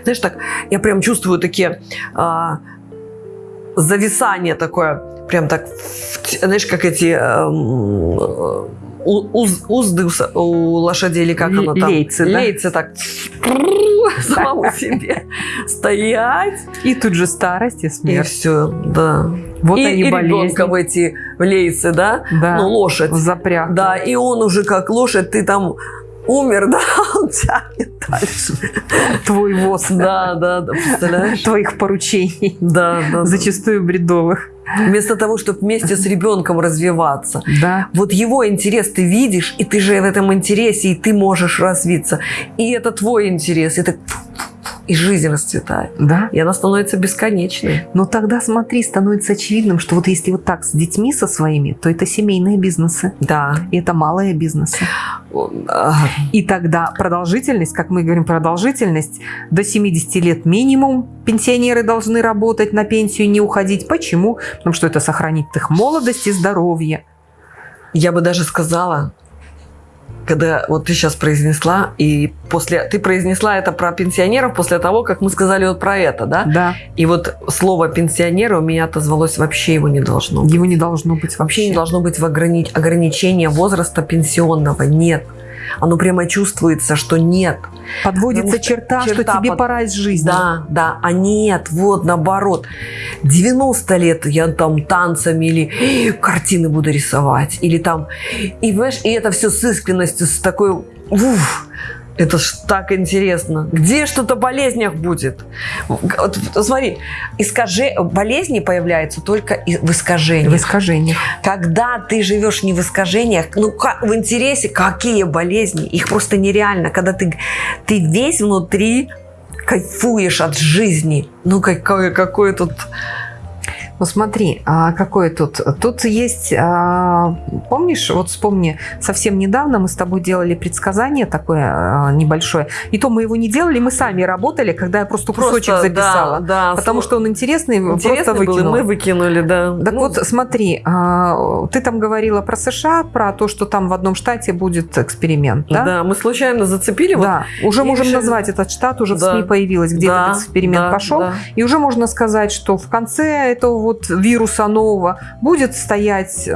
знаешь, так, я прям чувствую такие а, зависание такое, прям так, знаешь, как эти а, уз, узды у лошадей, или как оно там? Лейцы, да? Лейцы так самому себе стоять. И тут же старость и смерть. И все, да. Вот и, они и болезни. ребенка в эти в лейцы, да? Да. Ну, лошадь. Запряг. Да, и он уже как лошадь, ты там умер, да, он тянет дальше. Твой воз. Да, да, да, представляешь? Твоих поручений. Да, да. Зачастую бредовых. Вместо того, чтобы вместе с ребенком развиваться. Да. Вот его интерес ты видишь, и ты же в этом интересе, и ты можешь развиться. И это твой интерес. Это и жизнь расцветает. Да. И она становится бесконечной. Но тогда, смотри, становится очевидным, что вот если вот так с детьми со своими, то это семейные бизнесы. Да. И это малые бизнесы. И тогда продолжительность, как мы говорим, продолжительность до 70 лет минимум пенсионеры должны работать на пенсию и не уходить. Почему? Потому что это сохранит их молодость и здоровье. Я бы даже сказала, когда вот ты сейчас произнесла, и после ты произнесла это про пенсионеров после того, как мы сказали вот про это, да? Да. И вот слово пенсионера у меня отозвалось вообще его не должно быть. Его не должно быть вообще. Вообще не должно быть в ограни... ограничения возраста пенсионного. Нет. Оно прямо чувствуется, что нет. Подводится черта, черта, что тебе под... пора из жизни. Да, да, а нет, вот наоборот. 90 лет я там танцами или картины буду рисовать, или там... И, понимаешь, и это все с искренностью, с такой... Уф, это ж так интересно. Где что-то о болезнях будет? Вот, смотри, искаже... болезни появляются только в искажениях. В искажениях. Когда ты живешь не в искажениях, ну как, в интересе, какие болезни? Их просто нереально. Когда ты, ты весь внутри кайфуешь от жизни. Ну какое, какое тут ну смотри, а какое тут? Тут есть, а, помнишь, вот вспомни, совсем недавно мы с тобой делали предсказание такое а, небольшое, и то мы его не делали, мы сами работали, когда я просто кусочек просто, записала, да, да, потому что он интересный, интересный просто выкинула. Был, мы выкинули, да. Так ну, вот, смотри, ты там говорила про США, про то, что там в одном штате будет эксперимент, да? Да, мы случайно зацепили. Да, вот, уже можем решили... назвать этот штат, уже да. в СМИ появилось, где да, этот эксперимент да, пошел, да. и уже можно сказать, что в конце этого вот вируса нового будет стоять э,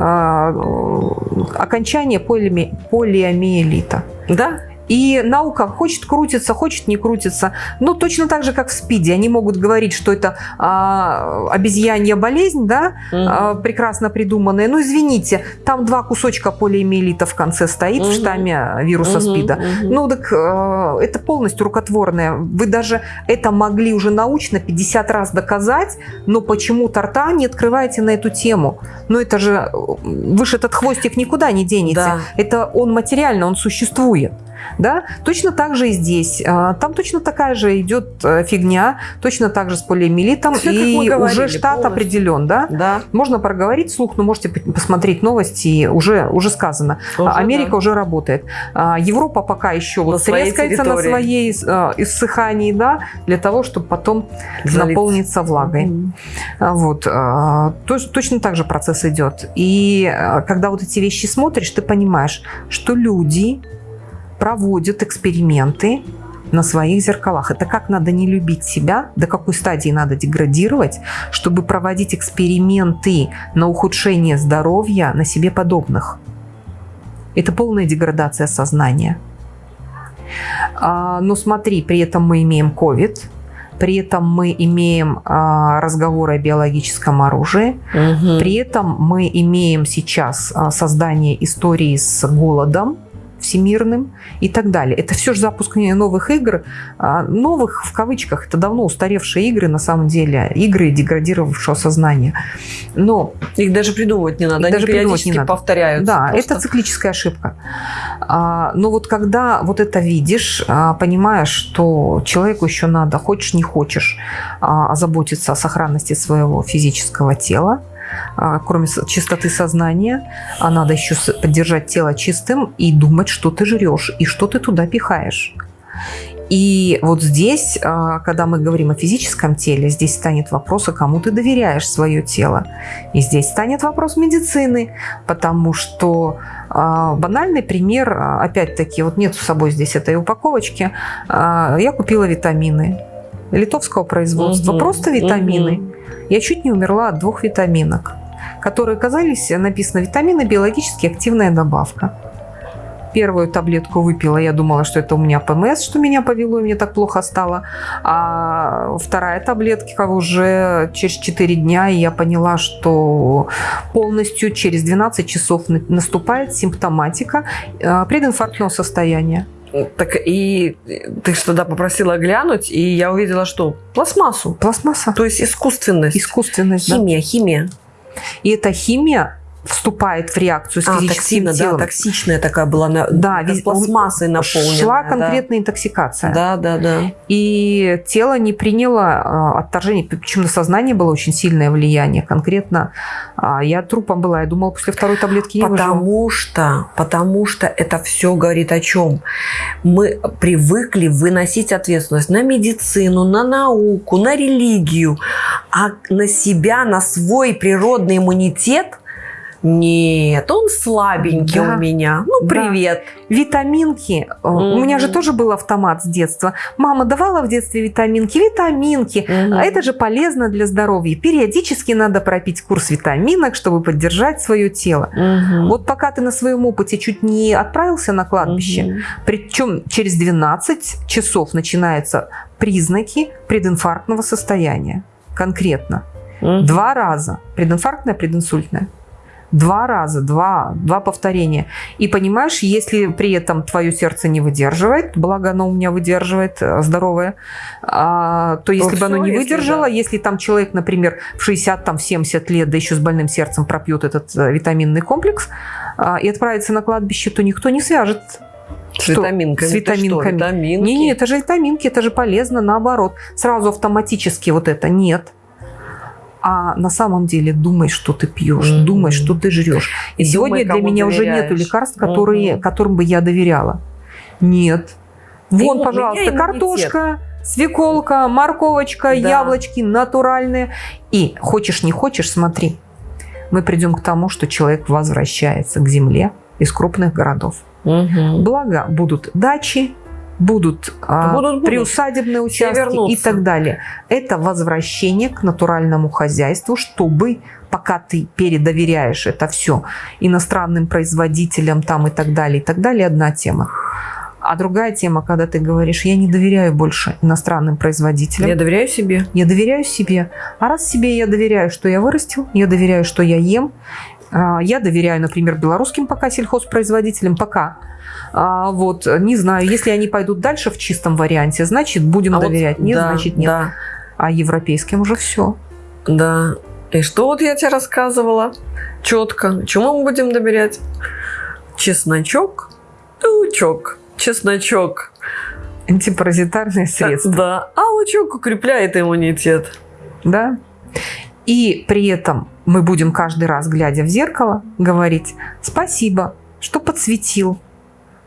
окончание поли, полиомиелита. Да? И наука хочет крутиться, хочет не крутиться. Но точно так же, как в СПИДе. Они могут говорить, что это а, обезьянья болезнь, да, угу. а, прекрасно придуманная. Ну, извините, там два кусочка полиэмиелита в конце стоит угу. в штамме вируса угу. СПИДа. Угу. Ну, так а, это полностью рукотворное. Вы даже это могли уже научно 50 раз доказать, но почему-то рта не открываете на эту тему. Но это же, вы же этот хвостик никуда не денете. Да. Это он материально, он существует. Да? Точно так же и здесь. А, там точно такая же идет э, фигня, точно так же с полиомиелитом, Все, и говорили, уже штат полностью. определен. Да? Да. Можно проговорить вслух, но можете посмотреть новости, уже, уже сказано. Уже, Америка да. уже работает. А, Европа пока еще вот трескается на своей э, иссыхании, да, для того, чтобы потом Залиться. наполниться влагой. Mm -hmm. Вот. Точно так же процесс идет. И когда вот эти вещи смотришь, ты понимаешь, что люди проводят эксперименты на своих зеркалах. Это как надо не любить себя, до какой стадии надо деградировать, чтобы проводить эксперименты на ухудшение здоровья на себе подобных. Это полная деградация сознания. А, но смотри, при этом мы имеем COVID, при этом мы имеем а, разговоры о биологическом оружии, угу. при этом мы имеем сейчас а, создание истории с голодом, всемирным и так далее. Это все же запуск новых игр, а, новых в кавычках, это давно устаревшие игры, на самом деле, игры деградировавшего сознания. Но их даже придумывать не надо, их даже придумывать не надо. повторяются. Да, просто. это циклическая ошибка. А, но вот когда вот это видишь, а, понимаешь, что человеку еще надо, хочешь не хочешь, озаботиться о сохранности своего физического тела, кроме чистоты сознания, а надо еще поддержать тело чистым и думать, что ты жрешь и что ты туда пихаешь. И вот здесь, а, когда мы говорим о физическом теле, здесь станет вопрос, а кому ты доверяешь свое тело. И здесь станет вопрос медицины, потому что а, банальный пример, опять-таки, вот нет с собой здесь этой упаковочки, я купила витамины литовского производства, угу, просто витамины. Угу. Я чуть не умерла от двух витаминок, которые оказались, написано, витамины биологически активная добавка. Первую таблетку выпила, я думала, что это у меня ПМС, что меня повело, и мне так плохо стало. А вторая таблетка уже через 4 дня, и я поняла, что полностью через 12 часов наступает симптоматика э, прединфарктного состояния. Так и ты что тогда попросила глянуть, и я увидела, что пластмассу. Пластмасса. То есть искусственность. Искусственность, Химия, да. химия. И эта химия вступает в реакцию с а, физическим токсина, телом. Да, токсичная такая была, на, да, весь, пластмассой наполнена. Шла конкретная да. интоксикация. Да, да, да. И тело не приняло э, отторжение, почему на сознание было очень сильное влияние. Конкретно э, я трупом была, я думала, после второй таблетки не Потому выживу. что, потому что это все говорит о чем? Мы привыкли выносить ответственность на медицину, на науку, на религию, а на себя, на свой природный иммунитет – нет, он слабенький да. у меня. Ну, привет. Да. Витаминки. Mm-hmm. У меня же тоже был автомат с детства. Мама давала в детстве витаминки. Витаминки. Mm-hmm. А это же полезно для здоровья. Периодически надо пропить курс витаминок, чтобы поддержать свое тело. Mm-hmm. Вот пока ты на своем опыте чуть не отправился на кладбище, mm-hmm. причем через 12 часов начинаются признаки прединфарктного состояния. Конкретно. Mm-hmm. Два раза. Прединфарктное, прединсультное. Два раза, два, два повторения. И понимаешь, если при этом твое сердце не выдерживает, благо оно у меня выдерживает, э, здоровое, а, то если ну, бы оно не выдержало, если, да. если там человек, например, в 60, там, в 70 лет, да еще с больным сердцем пропьет этот э, витаминный комплекс а, и отправится на кладбище, то никто не свяжет с что? витаминками. С витаминками. Что, витаминки? Не, не, это же витаминки, это же полезно, наоборот. Сразу автоматически вот это нет а на самом деле думай, что ты пьешь, mm-hmm. думай, что ты жрешь. И, И сегодня думай, для меня доверяешь. уже нету лекарств, которые, mm-hmm. которым бы я доверяла. Нет. Вон, Ты, пожалуйста, картошка, свеколка, морковочка, да. яблочки натуральные. И хочешь не хочешь, смотри, мы придем к тому, что человек возвращается к земле из крупных городов. Угу. Благо будут дачи, будут, а, будут, будут. приусадебные участки и так далее. Это возвращение к натуральному хозяйству, чтобы пока ты передоверяешь это все иностранным производителям там и так далее, и так далее, одна тема. А другая тема, когда ты говоришь, я не доверяю больше иностранным производителям. Я доверяю себе. Я доверяю себе. А раз себе я доверяю, что я вырастил, я доверяю, что я ем, а, я доверяю, например, белорусским пока сельхозпроизводителям, пока а, вот, не знаю, если они пойдут дальше в чистом варианте, значит, будем а доверять. Вот, нет, да, значит, нет. Да. А европейским уже все. Да. И что вот я тебе рассказывала? Четко. Чему мы будем доверять? Чесночок и лучок. чесночок. Антипаразитарные средства. Да, а лучок укрепляет иммунитет. Да. И при этом мы будем каждый раз, глядя в зеркало, говорить «спасибо, что подсветил,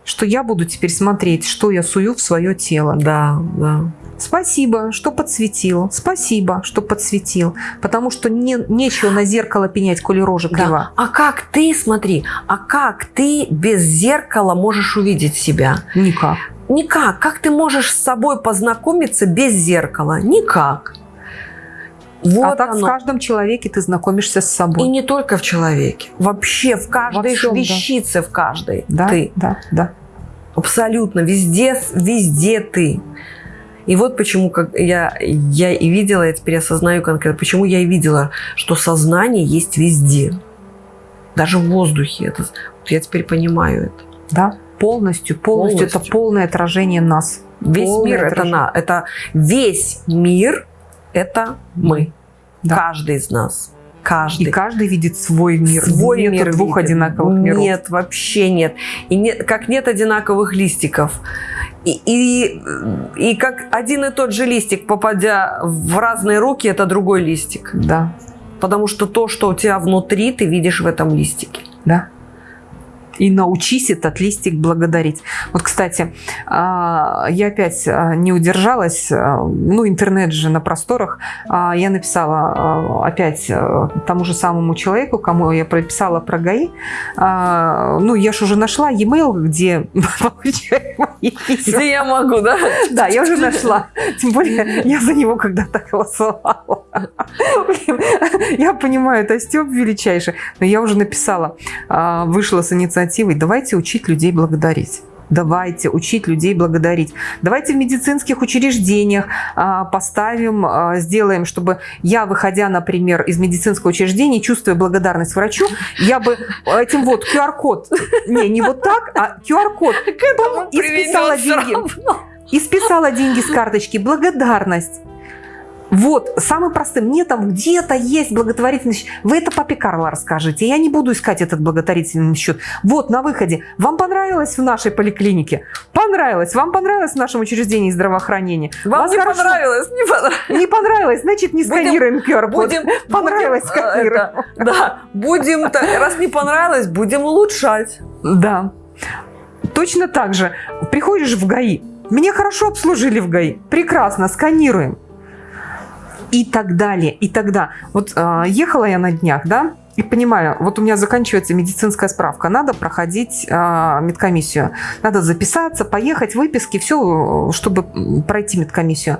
что я буду теперь смотреть, что я сую в свое тело». Да, да. Спасибо, что подсветил. Спасибо, что подсветил. Потому что не, нечего на зеркало пенять, коли рожа крива. Да. А как ты, смотри, а как ты без зеркала можешь увидеть себя? Никак. Никак. Как ты можешь с собой познакомиться без зеркала? Никак. Вот а так оно. в каждом человеке ты знакомишься с собой. И не только в человеке. Вообще в каждой Во всем, вещице, да. в каждой да, ты. Да, да. Абсолютно. Везде, везде ты. И вот почему как я, я и видела, я теперь осознаю конкретно, почему я и видела, что сознание есть везде. Даже в воздухе. Это, я теперь понимаю это. Да, полностью, полностью. полностью. Это полное отражение нас. Весь полное мир это на, это весь мир это мы. Да. Каждый из нас. Каждый. И каждый видит свой мир. Свой нет мир двух видит. одинаковых миров. Нет, вообще нет. И нет, как нет одинаковых листиков. И, и, и как один и тот же листик, попадя в разные руки, это другой листик. Да. Потому что то, что у тебя внутри, ты видишь в этом листике. Да и научись этот листик благодарить. Вот, кстати, а, я опять а, не удержалась, а, ну, интернет же на просторах, я написала опять тому же самому человеку, кому я прописала про ГАИ, ну, я же уже нашла e-mail, где получаю мои письма. Где я могу, да? Да, я уже нашла. Тем более, я за него когда-то голосовала. Я понимаю, это Степ величайший, но я уже написала, вышла с инициативой давайте учить людей благодарить. Давайте учить людей благодарить. Давайте в медицинских учреждениях а, поставим, а, сделаем, чтобы я, выходя, например, из медицинского учреждения, чувствуя благодарность врачу, я бы этим вот QR-код, не, не вот так, а QR-код, и списала деньги. И списала деньги с карточки. Благодарность. Вот, самый простой. Мне там где-то есть благотворительный счет. Вы это папе Карло расскажите. Я не буду искать этот благотворительный счет. Вот, на выходе. Вам понравилось в нашей поликлинике? Понравилось. Вам понравилось в нашем учреждении здравоохранения? Вам Вас не хорошо... понравилось? Не понравилось. Не понравилось. Значит, не сканируем QR-код. Будем, понравилось, будем, э, сканируем. Это, да, будем, раз не понравилось, будем улучшать. Да. Точно так же. Приходишь в ГАИ. Меня хорошо обслужили в ГАИ. Прекрасно, сканируем и так далее, и тогда. Вот э, ехала я на днях, да, и понимаю, вот у меня заканчивается медицинская справка, надо проходить э, медкомиссию, надо записаться, поехать, выписки, все, чтобы пройти медкомиссию.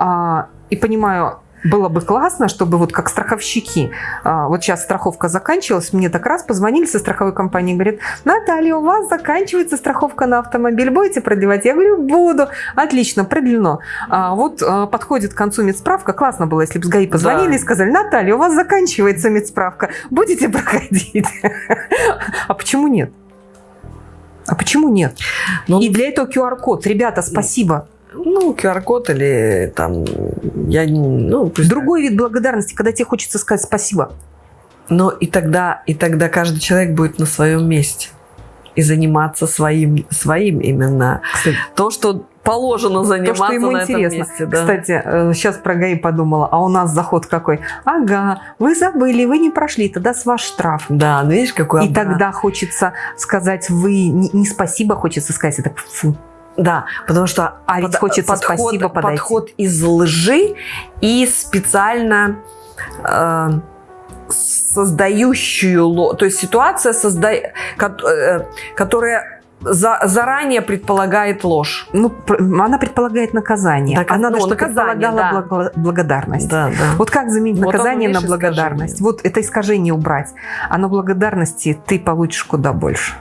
Э, и понимаю, было бы классно, чтобы вот как страховщики, а, вот сейчас страховка заканчивалась, мне так раз позвонили со страховой компании, говорят, Наталья, у вас заканчивается страховка на автомобиль, будете продлевать? Я говорю, буду. Отлично, продлено. А, вот а, подходит к концу медсправка, классно было, если бы с ГАИ позвонили да. и сказали, Наталья, у вас заканчивается медсправка, будете проходить? А почему нет? А почему нет? Ну, и для этого QR-код. Ребята, спасибо. Ну, QR-код или там... Я, ну, пусть... Другой вид благодарности, когда тебе хочется сказать спасибо. Но и тогда, и тогда каждый человек будет на своем месте. И заниматься своим, своим именно. Кстати, то, что положено заниматься То, что ему на интересно. этом месте. Да. Кстати, сейчас э, про ГАИ подумала, а у нас заход какой? Ага, вы забыли, вы не прошли, тогда с ваш штраф. Да, ну видишь, какой И обман. тогда хочется сказать, вы не, не спасибо, хочется сказать, это фу, да, потому что а ведь под, хочется подход, спасибо подойти. подход из лжи и специально э, создающую. То есть ситуация, созда... Э, которая за, заранее предполагает ложь. Ну, она предполагает наказание. Так, она ну, должна предполагала да. благо, благодарность. Да, да. Вот как заменить вот наказание на благодарность? Искажение. Вот это искажение убрать. А на благодарности ты получишь куда больше.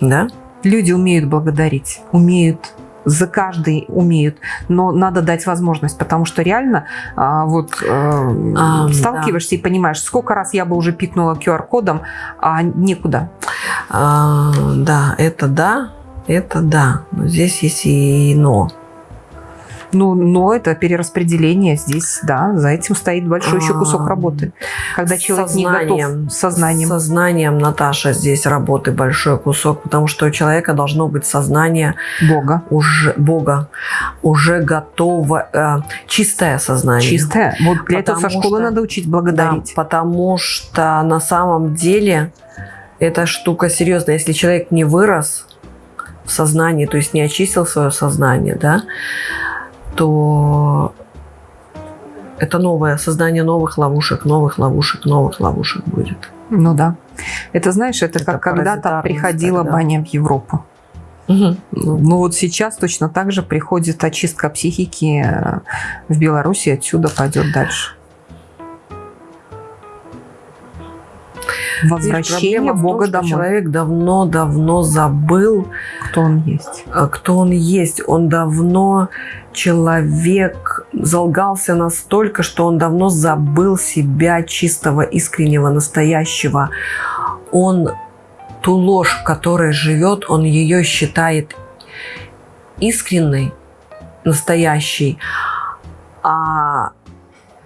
Да? Люди умеют благодарить, умеют за каждый умеют, но надо дать возможность, потому что реально а, вот а, сталкиваешься да. и понимаешь, сколько раз я бы уже пикнула QR-кодом, а некуда. А, да, это да, это да, но здесь есть и но. Ну, но это перераспределение здесь, да, за этим стоит большой еще кусок работы. Когда человек сознанием, не готов сознанием. Сознанием, Наташа, здесь работы большой кусок, потому что у человека должно быть сознание Бога. Уже, Бога. Уже готово, э, чистое сознание. Чистое. Вот для потому этого со школы что, надо учить благодарить. Да, потому что на самом деле эта штука серьезная. Если человек не вырос в сознании, то есть не очистил свое сознание, да, то это новое создание новых ловушек, новых ловушек, новых ловушек будет. Ну да. Это знаешь, это, это как когда-то приходила тогда. баня в Европу. Угу. Ну вот сейчас точно так же приходит очистка психики в Беларуси, отсюда пойдет дальше. Возвращение Бога том, домой. Человек давно-давно забыл, кто он есть. А, кто он есть. Он давно человек залгался настолько, что он давно забыл себя чистого, искреннего, настоящего. Он ту ложь, в которой живет, он ее считает искренней, настоящей, а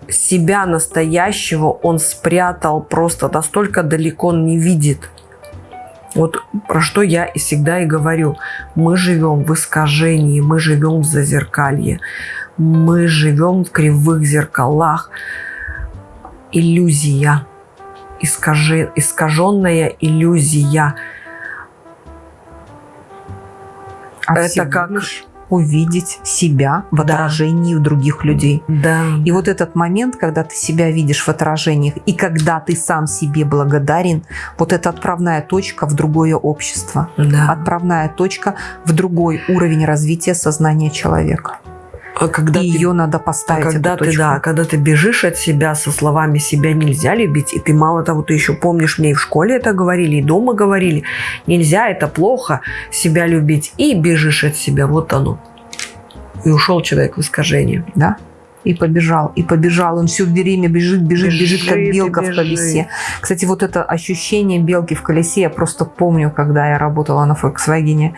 себя настоящего он спрятал просто настолько далеко он не видит. Вот про что я и всегда и говорю. Мы живем в искажении, мы живем в зазеркалье, мы живем в кривых зеркалах. Иллюзия, искажи, искаженная иллюзия. А Это как... Лишь увидеть себя в отражении да. других людей. Да. И вот этот момент, когда ты себя видишь в отражениях, и когда ты сам себе благодарен, вот это отправная точка в другое общество. Да. Отправная точка в другой уровень развития сознания человека. А когда и ты, ее надо поставить. А когда ты, да, когда ты бежишь от себя со словами «себя нельзя любить», и ты мало того, ты еще помнишь, мне и в школе это говорили, и дома говорили, нельзя, это плохо себя любить, и бежишь от себя, вот оно. И ушел человек в искажение. Да и побежал, и побежал. Он все время бежит, бежит, бежит, бежит как белка в колесе. Кстати, вот это ощущение белки в колесе я просто помню, когда я работала на Volkswagen.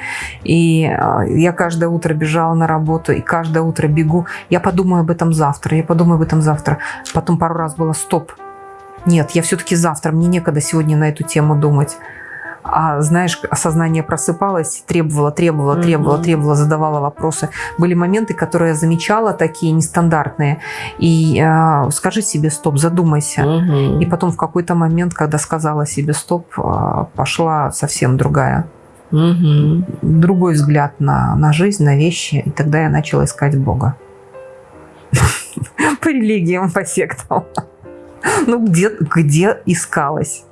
И а, я каждое утро бежала на работу, и каждое утро бегу. Я подумаю об этом завтра, я подумаю об этом завтра. Потом пару раз было стоп. Нет, я все-таки завтра, мне некогда сегодня на эту тему думать а, знаешь, осознание просыпалось, требовало, требовало, требовало, mm-hmm. требовало, задавала вопросы. Были моменты, которые я замечала, такие нестандартные. И э, скажи себе стоп, задумайся. Mm-hmm. И потом в какой-то момент, когда сказала себе стоп, э, пошла совсем другая. Угу. Другой взгляд на, на жизнь, на вещи. И тогда я начала искать Бога. По религиям, по сектам. Ну, где, где искалась?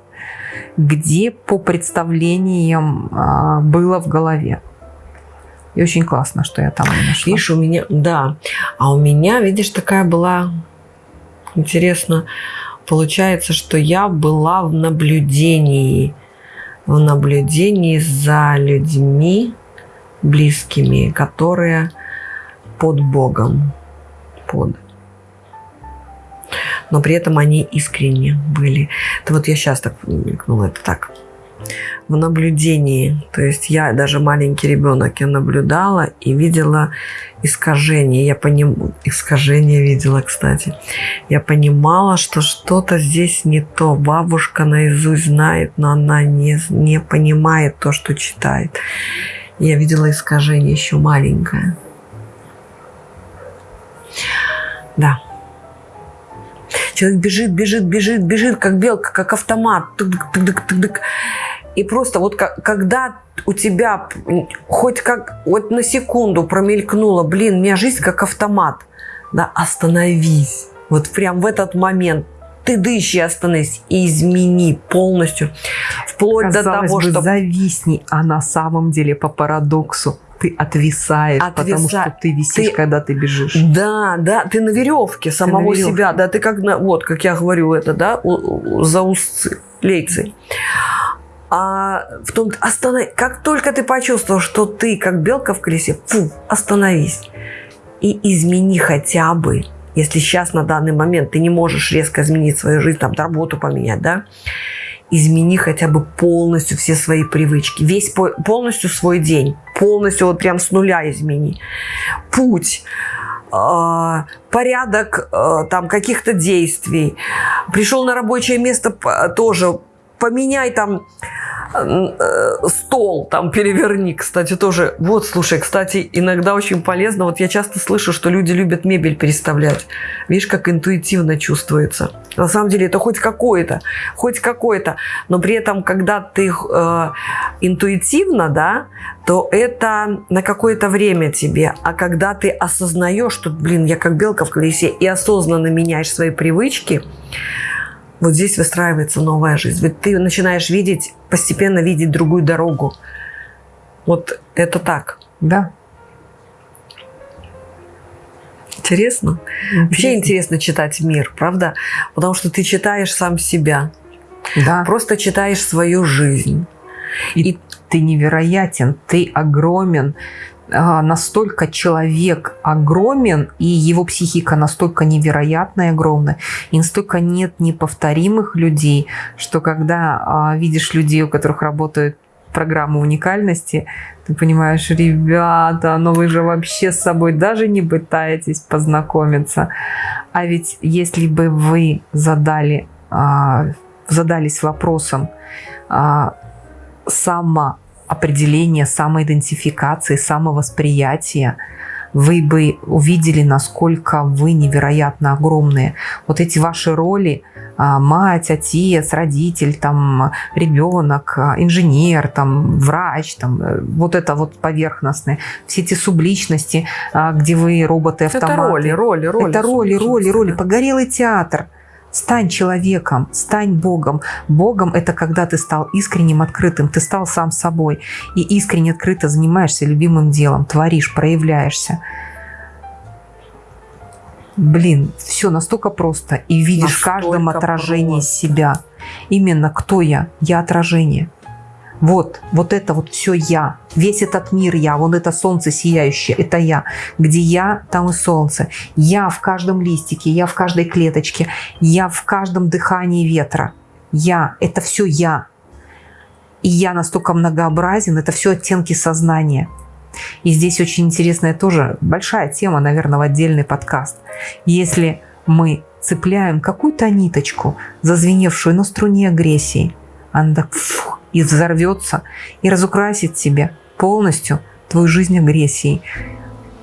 Где по представлениям а, было в голове. И очень классно, что я там нашла. Видишь, у меня, да. А у меня, видишь, такая была, интересно, получается, что я была в наблюдении, в наблюдении за людьми близкими, которые под Богом, под но при этом они искренне были. Это вот я сейчас так мелькнула, это так, в наблюдении. То есть я даже маленький ребенок, я наблюдала и видела искажение. Я поним... Искажение видела, кстати. Я понимала, что что-то здесь не то. Бабушка наизусть знает, но она не, не понимает то, что читает. Я видела искажение еще маленькое. Да. Человек бежит, бежит, бежит, бежит, как белка, как автомат. И просто вот когда у тебя хоть как вот на секунду промелькнуло, блин, у меня жизнь как автомат, да, остановись. Вот прям в этот момент ты дыши, остановись и измени полностью. Вплоть Казалось до того, бы, что... зависни, а на самом деле по парадоксу ты отвисаешь, Отвиса... потому что ты висишь, ты... когда ты бежишь. Да, да, ты на веревке самого на веревке. себя, да, ты как на, вот, как я говорю, это, да, за узцы, лейцы. А в том, останов... как только ты почувствовал, что ты как белка в колесе, фу, остановись и измени хотя бы, если сейчас на данный момент ты не можешь резко изменить свою жизнь, там работу поменять, да, измени хотя бы полностью все свои привычки, весь полностью свой день, полностью вот прям с нуля измени. Путь, э, порядок э, там каких-то действий. Пришел на рабочее место тоже поменяй там Э, стол там переверни, кстати, тоже. Вот, слушай, кстати, иногда очень полезно. Вот я часто слышу, что люди любят мебель переставлять. Видишь, как интуитивно чувствуется. На самом деле это хоть какое-то, хоть какое-то. Но при этом, когда ты э, интуитивно, да, то это на какое-то время тебе. А когда ты осознаешь, что, блин, я как белка в колесе, и осознанно меняешь свои привычки, вот здесь выстраивается новая жизнь. Ведь ты начинаешь видеть, постепенно видеть другую дорогу. Вот это так. Да. Интересно? интересно. Вообще интересно читать мир, правда? Потому что ты читаешь сам себя. Да. Просто читаешь свою жизнь. И, и ты невероятен, ты огромен, настолько человек огромен, и его психика настолько невероятная и огромная, и настолько нет неповторимых людей, что когда а, видишь людей, у которых работают программы уникальности, ты понимаешь, ребята, ну вы же вообще с собой даже не пытаетесь познакомиться. А ведь если бы вы задали, а, задались вопросом само определения, самоидентификации, самовосприятия, вы бы увидели, насколько вы невероятно огромные. Вот эти ваши роли а, мать, отец, родитель, там, ребенок, а, инженер, там, врач, там, э, вот это вот поверхностное, все эти субличности, а, где вы роботы-автоматы. Это роли, роли, роли. Это роли, роли, роли. Погорелый театр – Стань человеком, стань Богом. Богом – это когда ты стал искренним, открытым, ты стал сам собой. И искренне, открыто занимаешься любимым делом, творишь, проявляешься. Блин, все настолько просто. И видишь настолько в каждом отражении просто. себя. Именно кто я? Я отражение. Вот, вот это вот все я. Весь этот мир я. Вон это солнце сияющее, это я. Где я, там и солнце. Я в каждом листике, я в каждой клеточке, я в каждом дыхании ветра. Я, это все я. И я настолько многообразен, это все оттенки сознания. И здесь очень интересная тоже большая тема, наверное, в отдельный подкаст. Если мы цепляем какую-то ниточку, зазвеневшую на струне агрессии, она так фух, и взорвется, и разукрасит тебе полностью твою жизнь агрессией.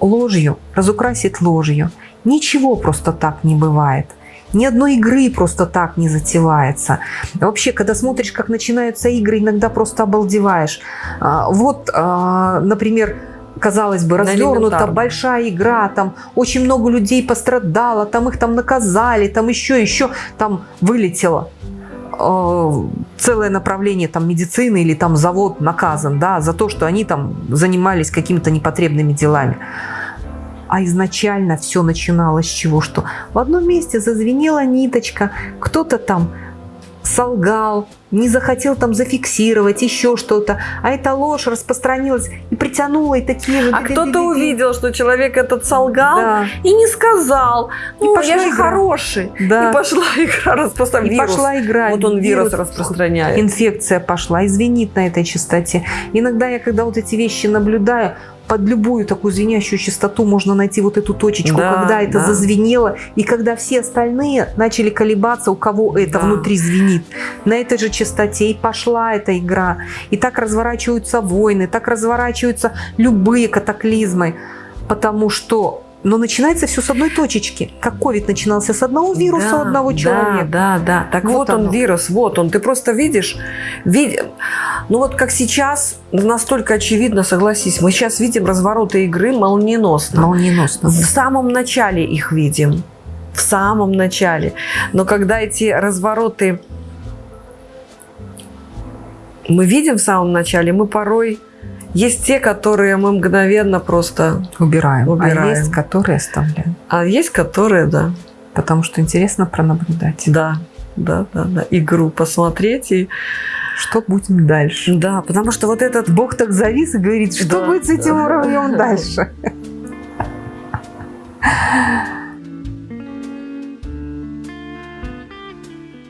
Ложью разукрасит ложью. Ничего просто так не бывает. Ни одной игры просто так не затевается. Вообще, когда смотришь, как начинаются игры, иногда просто обалдеваешь. А, вот, а, например, казалось бы, развернута большая игра, там очень много людей пострадало, там их там наказали, там еще, еще, там вылетело. Э, целое направление там медицины или там завод наказан, да, за то, что они там занимались какими-то непотребными делами. А изначально все начиналось с чего? Что в одном месте зазвенела ниточка, кто-то там солгал, не захотел там зафиксировать, еще что-то. А эта ложь распространилась и притянула и такие же... А кто-то увидел, что человек этот солгал да. и не сказал. Ну, и я же игра. хороший. Да. И пошла игра распространяться. И пошла игра. Вот он вирус, вирус распространяет. Инфекция пошла и звенит на этой частоте. Иногда я, когда вот эти вещи наблюдаю, под любую такую звенящую частоту можно найти вот эту точечку, да, когда это да. зазвенело, и когда все остальные начали колебаться, у кого это да. внутри звенит. На этой же частоте и пошла эта игра. И так разворачиваются войны, так разворачиваются любые катаклизмы, потому что но начинается все с одной точечки. Как ковид начинался с одного вируса да, одного человека. Да, да, да. Так вот, вот он вирус, вот он. Ты просто видишь, видишь. Ну вот как сейчас, настолько очевидно, согласись, мы сейчас видим развороты игры молниеносно. Молниеносно. В самом начале их видим. В самом начале. Но когда эти развороты мы видим в самом начале, мы порой есть те, которые мы мгновенно просто убираем, убираем. а есть, которые оставляем. А есть, которые, да. Потому что интересно пронаблюдать. Да, да, да, да. Игру посмотреть и что будем дальше. Да, потому что вот этот... Бог так завис и говорит, что да, будет с этим да. уровнем дальше.